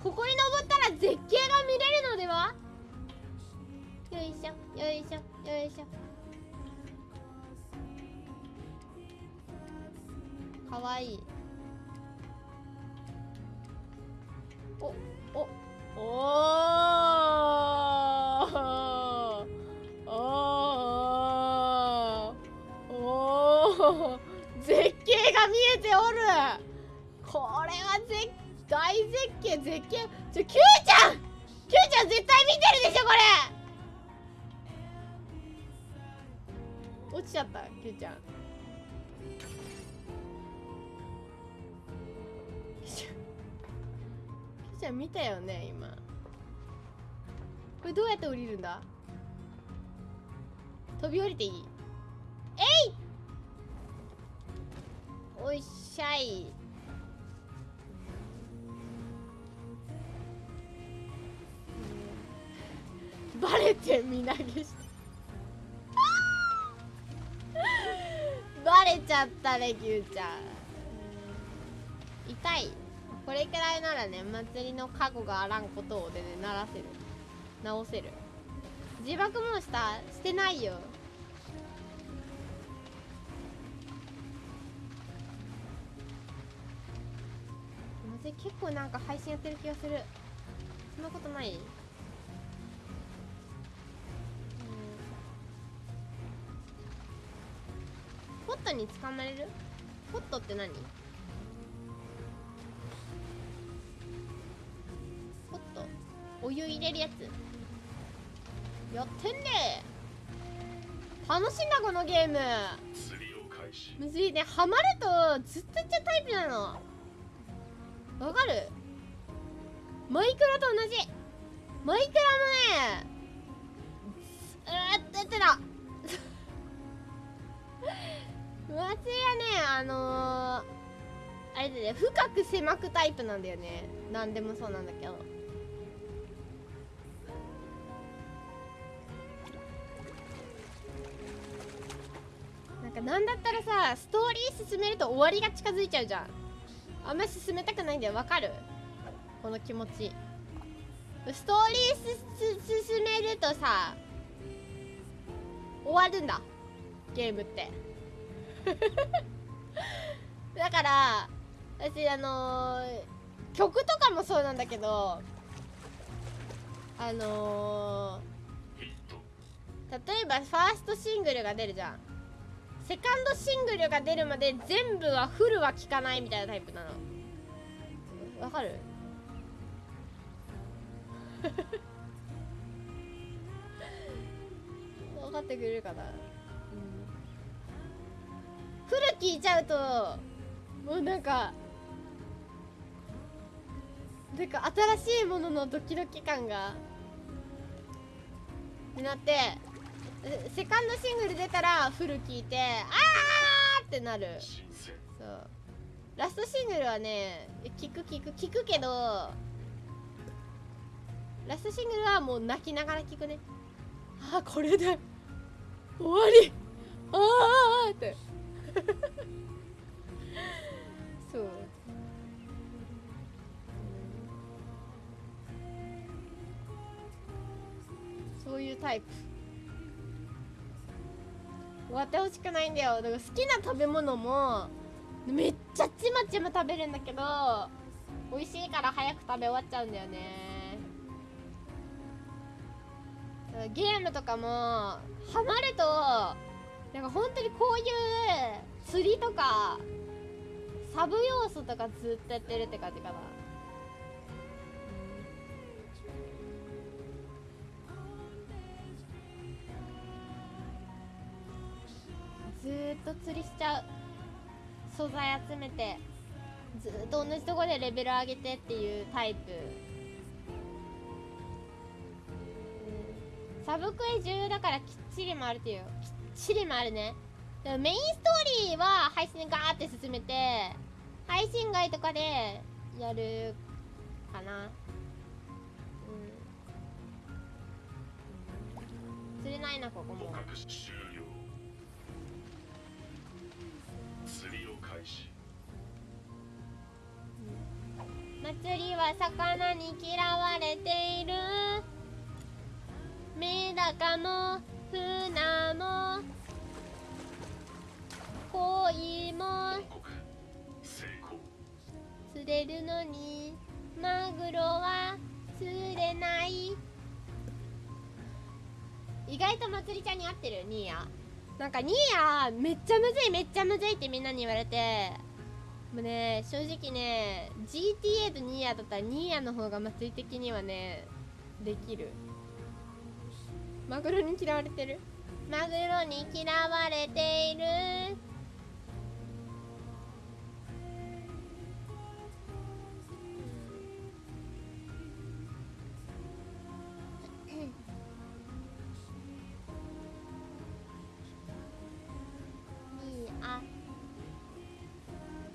ここに登ったら絶景が見れるのでは？よいしょよいしょよいしょ。かわいい。おおおー。おー。おー。絶景が見えておる。これは絶景。大絶景絶景ちょ Q ちゃん Q ちゃん絶対見てるでしょこれ落ちちゃった Q ちゃん。Q ちゃん見たよね今。これどうやって降りるんだ？飛び降りていい？えい！おいっしゃい。バレて身投げして。バレちゃったねキューちゃん。痛い。これくらいならね祭りの過去があらんことをでね鳴らせる。直せる。自爆もしたしてないよ。祭り結構なんか配信やってる気がする。そんなことない？ポットに捕まれる？ポットって何？ポットお湯入れるやつ。やってんね。楽しいなこのゲーム。むずいね。ハマるとずっといっちゃうタイプなの。わかる？マイクラと同じ。マイクラのねうーってってた松井はねあのー、あれだね深く狭くタイプなんだよね。何でもそうなんだけど。なんかなんだったらさストーリー進めると終わりが近づいちゃうじゃん。あんまり進めたくないんだよわかる？この気持ち。ストーリー進めるとさ終わるんだゲームって。だから私あのー曲とかもそうなんだけどあのー例えばファーストシングルが出るじゃん。セカンドシングルが出るまで全部はフルは聴かないみたいなタイプなの。わかる？分かってくれるかな、フル聞いちゃうともうなんかなんか新しいもののドキドキ感がになってセカンドシングル出たらフル聞いてあーってなる。そう。ラストシングルはね聞く聞く聞くけどラストシングルはもう泣きながら聞くね。ああこれで終わり。ああって。そう。そういうタイプ。終わってほしくないんだよ。だから好きな食べ物もめっちゃちまちま食べるんだけど美味しいから早く食べ終わっちゃうんだよね。ゲームとかもハマるとなんか本当にこういう釣りとかサブ要素とかずっとやってるって感じかな。ずっと釣りしちゃう。素材集めてずっと同じとこでレベル上げてっていうタイプ。サブクエ重要だからきっちり回るっていう。よきっちり回るね。でもメインストーリーは配信でガーって進めて配信外とかでやるかな。うん。釣れないなここも。捕獲終了釣りを開始。祭りは魚に嫌われている。メダカも船も鯉も釣れるのにマグロは釣れない。意外とまつりちゃんに合ってるニーヤ。なんかニーヤめっちゃむずいめっちゃむずいってみんなに言われて。もうね正直ね GTA とニーヤだったらニーヤの方がまつり的にはねできる。マグロに嫌われてる？マグロに嫌われている。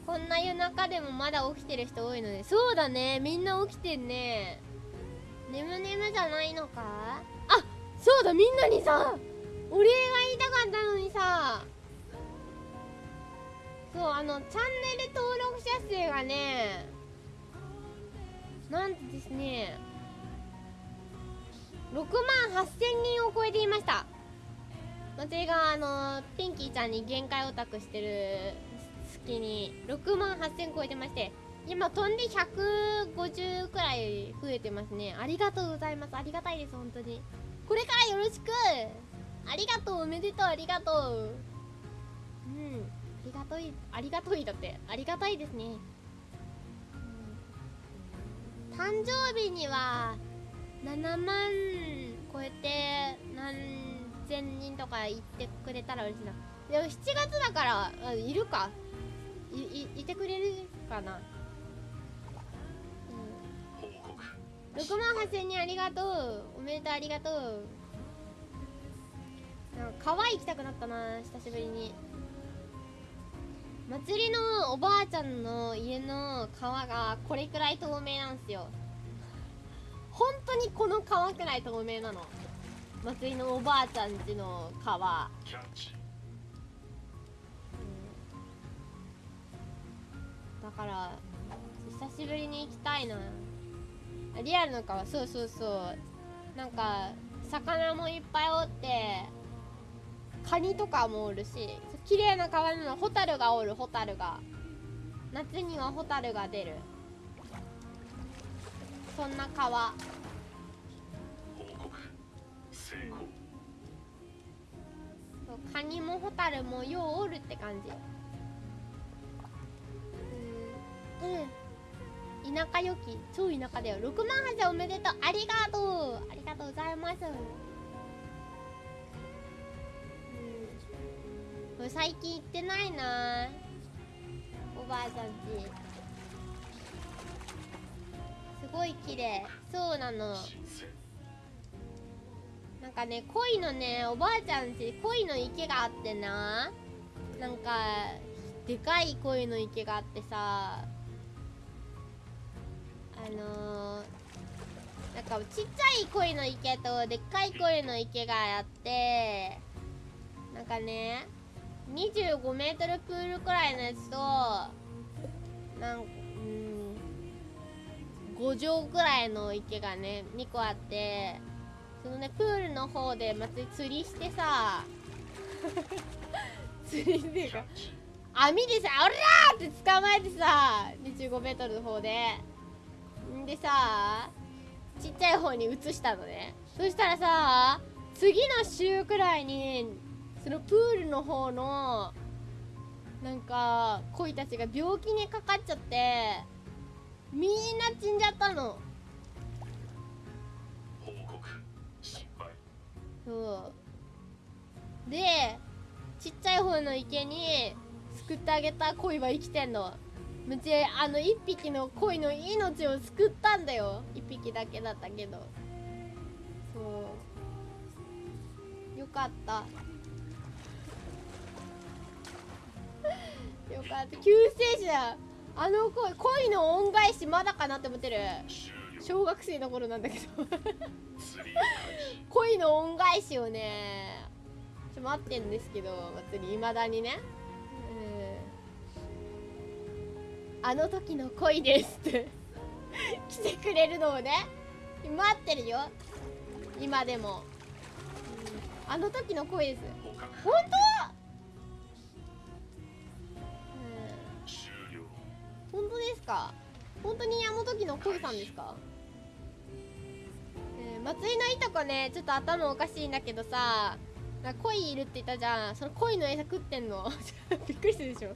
こんな夜中でもまだ起きてる人多いのでそうだね。みんな起きてんね。眠眠じゃないのか？あそうだみんなにさお礼が言いたかったのにさ。そうあのチャンネル登録者数がねなんとですね6万8000人を超えていました。私があのピンキーちゃんに限界オタクしてる隙に6万8000超えてまして今飛んで150くらい増えてますね。ありがとうございます。ありがたいです本当に。これからよろしく。ありがとう。おめでとう。ありがとう。うん。ありがとい。ありがといだって。ありがたいですね、うん。誕生日には7万超えて何千人とか言ってくれたら嬉しいな。でも7月だからいるか。いいいてくれるかな。6万8000人ありがとう。おめでとうありがとう。なんか川行きたくなったな久しぶりに。祭りのおばあちゃんの家の川がこれくらい透明なんですよ。本当にこの川くらい透明なの。祭りのおばあちゃんちの川。だから久しぶりに行きたいなリアルの川そうそうそう。なんか魚もいっぱいおってカニとかもおるし綺麗な川なのホタルがおるホタルが。夏にはホタルが出る。そんな川。そうカニもホタルもようおるって感じ。うん。うん田舎よき超田舎だよ。6万8000おめでとう。ありがとう。ありがとうございます。うん。最近行ってないな。おばあちゃんち。すごい綺麗。そうなの。なんかね恋のねおばあちゃんち恋の池があってな。なんかでかい恋の池があってさ。あのー、なんかちっちゃい恋の池とでっかい恋の池があってなんかね25メートルプールくらいのやつとなんうん5畳くらいの池がね2個あってそのねプールの方でまつり釣りしてさ 釣りっていうか網でさ「おら!」って捕まえてさ 25m の方でんでさちっちゃい方に移したのね。そしたらさ次の週くらいにそのプールの方のなんか鯉たちが病気にかかっちゃってみんな死んじゃったの。そう。でちっちゃい方の池に救ってあげた鯉は生きてんのむちあの一匹の鯉の命を救ったんだよ。一匹だけだったけど。そう。よかった。よかった。救世主あの鯉鯉の恩返しまだかなって思ってる。小学生の頃なんだけど。恋の恩返しをねちょっと待ってんですけど。祭りいまだにねあの時の恋ですって。来てくれるのをね。待ってるよ。今でも、うん、あの時の恋です。本当、本当ですか？本当にあの時の恋さんですか？えー松井のいとこねちょっと頭おかしいんだけどさなんか鯉いるって言ったじゃん。その鯉の餌食ってんの？びっくりするでしょ。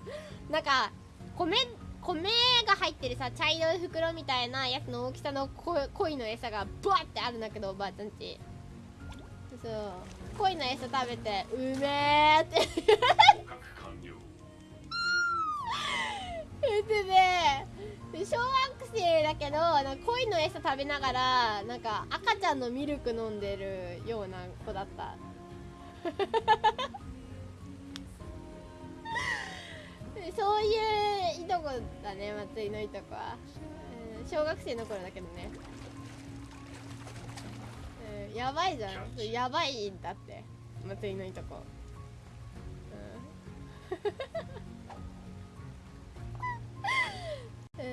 なんか米米が入ってるさ茶色い袋みたいなやつの大きさのこ鯉の餌がバーってあるんだけどおばあちゃんち。そう。鯉の餌食べてうめーって。言ってね小学生だけどなんか鯉の餌食べながらなんか赤ちゃんのミルク飲んでるような子だったそういういとこだね松井のいとこは、うん、小学生の頃だけどね、うん、やばいじゃん。やばいんだって。松井のいとこ。うん。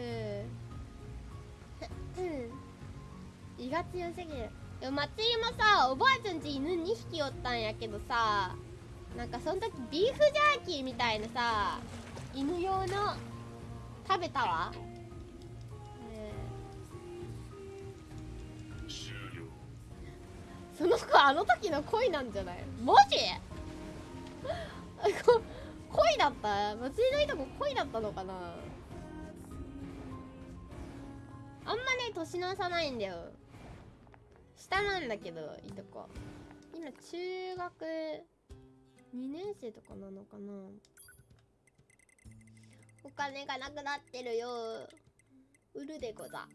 うん。胃が強すぎる。でも松井もさおばあちゃんち犬2匹おったんやけどさなんかその時ビーフジャーキーみたいなさ犬用の食べたわ、ね終了その子あの時の恋なんじゃない？マジ 恋だった？松井のいとこ恋だったのかな？あんまね年の差ないんだよ。下なんだけどいとこ。今中学2年生とかなのかな？お金がなくなってるよ。売るでござ。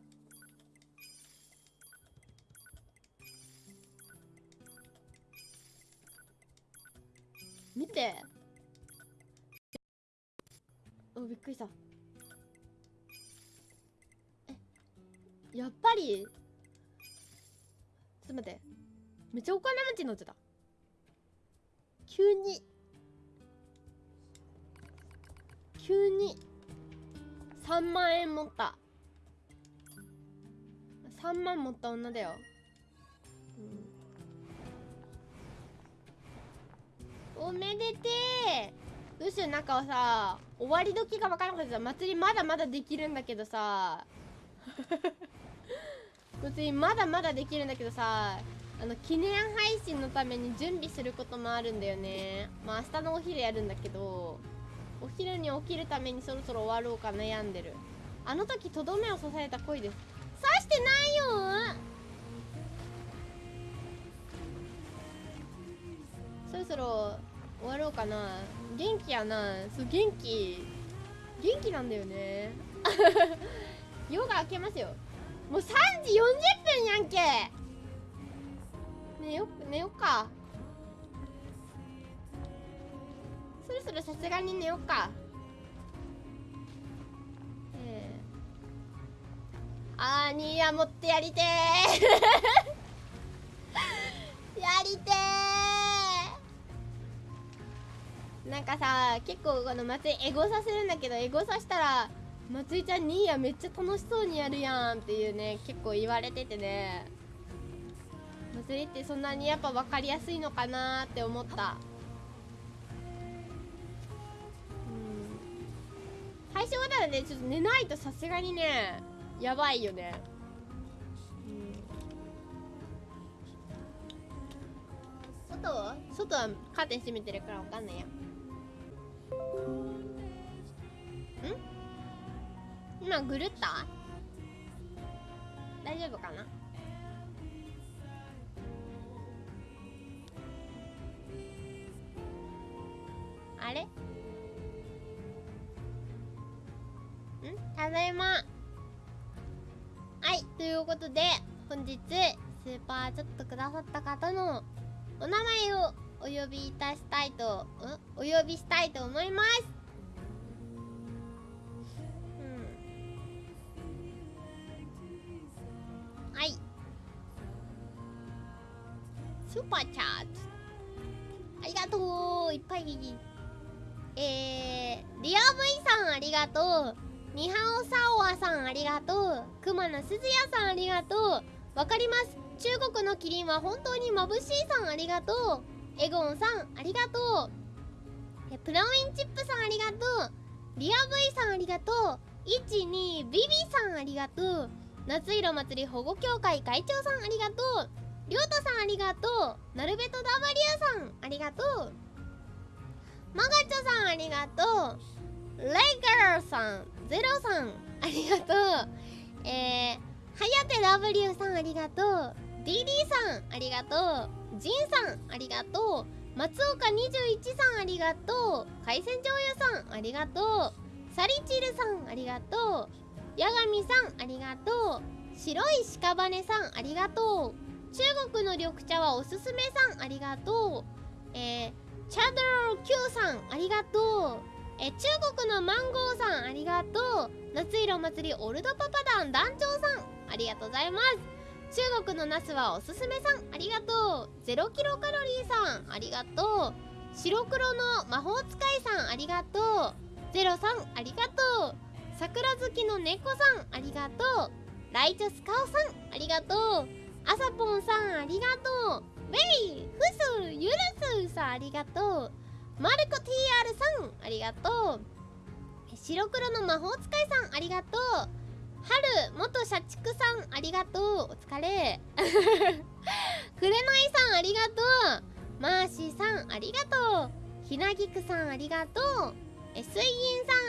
見て。あびっくりした。えやっぱり？ちょっと待って。めっちゃお金持ちになっちゃった。急に。急に3万円持った。3万持った女だよ、うん、おめでてー。どうしようなんかさ終わり時が分からなかった祭りまだまだできるんだけどさ。祭りまだまだできるんだけどさ あの記念配信のために準備することもあるんだよね。まあ明日のお昼やるんだけど。お昼に起きるためにそろそろ終わろうか悩んでる。あの時とどめを刺された恋です。刺してないよ。そろそろ終わろうかな。元気やな。そう元気。元気なんだよね。夜が明けますよ。もう3時40分やんけ。寝よ寝よっか。ろそろさすがに寝よっか。ええあーニーヤ持ってやりてー。やりてー。なんかさ結構この松井エゴさせるんだけどエゴさしたら松井ちゃんニーヤめっちゃ楽しそうにやるやんっていうね結構言われててね。祭りってそんなにやっぱ分かりやすいのかなって思った。配信終わったらねちょっと寝ないとさすがにねやばいよね。うん。外は外はカーテン閉めてるから分かんないや。ん？今ぐるった？大丈夫かな？あれ？ただいま。はいということで本日スーパーチャットくださった方のお名前をお呼びいたしたいとんお呼びしたいと思います。うん。はい。スーパーチャットありがとう。いっぱい。えー、リア V さんありがとう。ニハオサオアさんありがとう。クマのすずやさんありがとう。わかります。中国のキリンは本当に眩しいさんありがとう。エゴンさんありがとう。えプラウインチップさんありがとう。リア V さんありがとう。12ビビさんありがとう。夏色祭り保護協会会長さんありがとう。りょうたさんありがとう。なるべと W さんありがとう。マガチョさんありがとう。レイガーさん。ゼロさんありがとう。えー、はやて W さんありがとう。DD さんありがとう。ジンさんありがとう。松岡21さんありがとう。海鮮醤油さんありがとう。サリチルさんありがとう。ヤガミさんありがとう。白い屍さんありがとう。中国の緑茶はおすすめさんありがとう。えー、チャドル Q さんありがとう。え中国のマンゴーさんありがとう。夏色祭りオルドパパ団団長さんありがとうございます。中国のナスはおすすめさんありがとう。0キロカロリーさんありがとう。白黒の魔法使いさんありがとう。ゼロさんありがとう。桜好きの猫さんありがとう。ライチョスカオさんありがとう。あさぽんさんありがとう。ベイフスユルスさんありがとう。マルコ TR さんありがとう。白黒の魔法使いさんありがとう。春元社畜さんありがとう。お疲れ。くれないさんありがとう。マーシーさんありがとう。ひなぎくさんありがとう。え水銀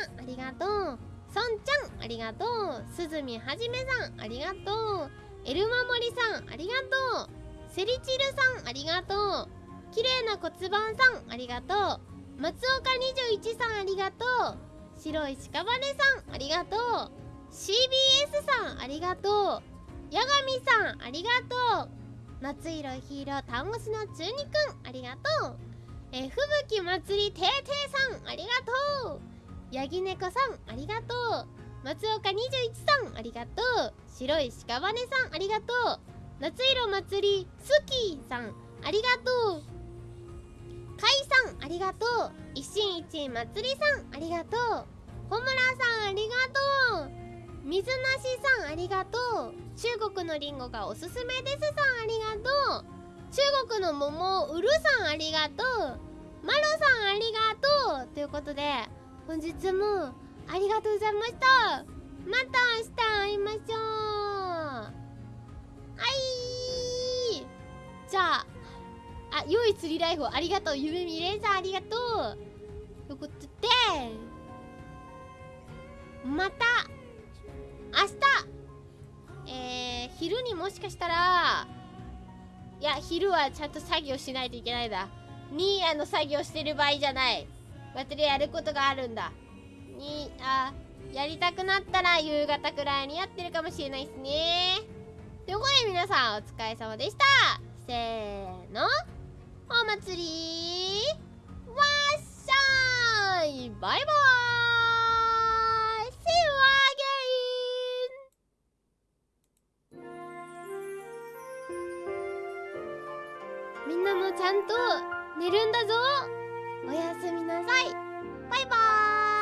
さんありがとう。そんちゃんありがとうすずみはじめさんありがとう。エルマモリさんありがとう。セリチルさんありがとう。綺麗な骨盤さんありがとう。松岡21さんありがとう。白い屍さんありがとう。CBS さんありがとう。八神さんありがとう。夏色ヒーロータンゴスの中二くんありがとう。え吹雪祭りてーてーさんありがとう。ヤギ猫さんありがとう。松岡21さんありがとう。白い屍さんありがとう。夏色祭りスキーさんありがとう。カイさんありがとう。一心一祭りさんありがとう。小村さんありがとう水なしさんありがとう。中国のリンゴがおすすめです。さんありがとう。中国の桃を売るさんありがとうマロさんありがとう。ということで本日もありがとうございました。また明日会いましょう。はい。じゃあ。あ良い釣りライフをありがとう。夢見れんさんありがとう。ということでまた明日えー、昼にもしかしたらいや昼はちゃんと作業しないといけないだ。ニーヤの作業してる場合じゃない。私やることがあるんだ。にあやりたくなったら夕方くらいにやってるかもしれないですね。ということで皆さんお疲れ様でした。せーの。お祭りわっしゃいバイバーイ。See you again みんなもちゃんと寝るんだぞ。おやすみなさい。バイバーイ。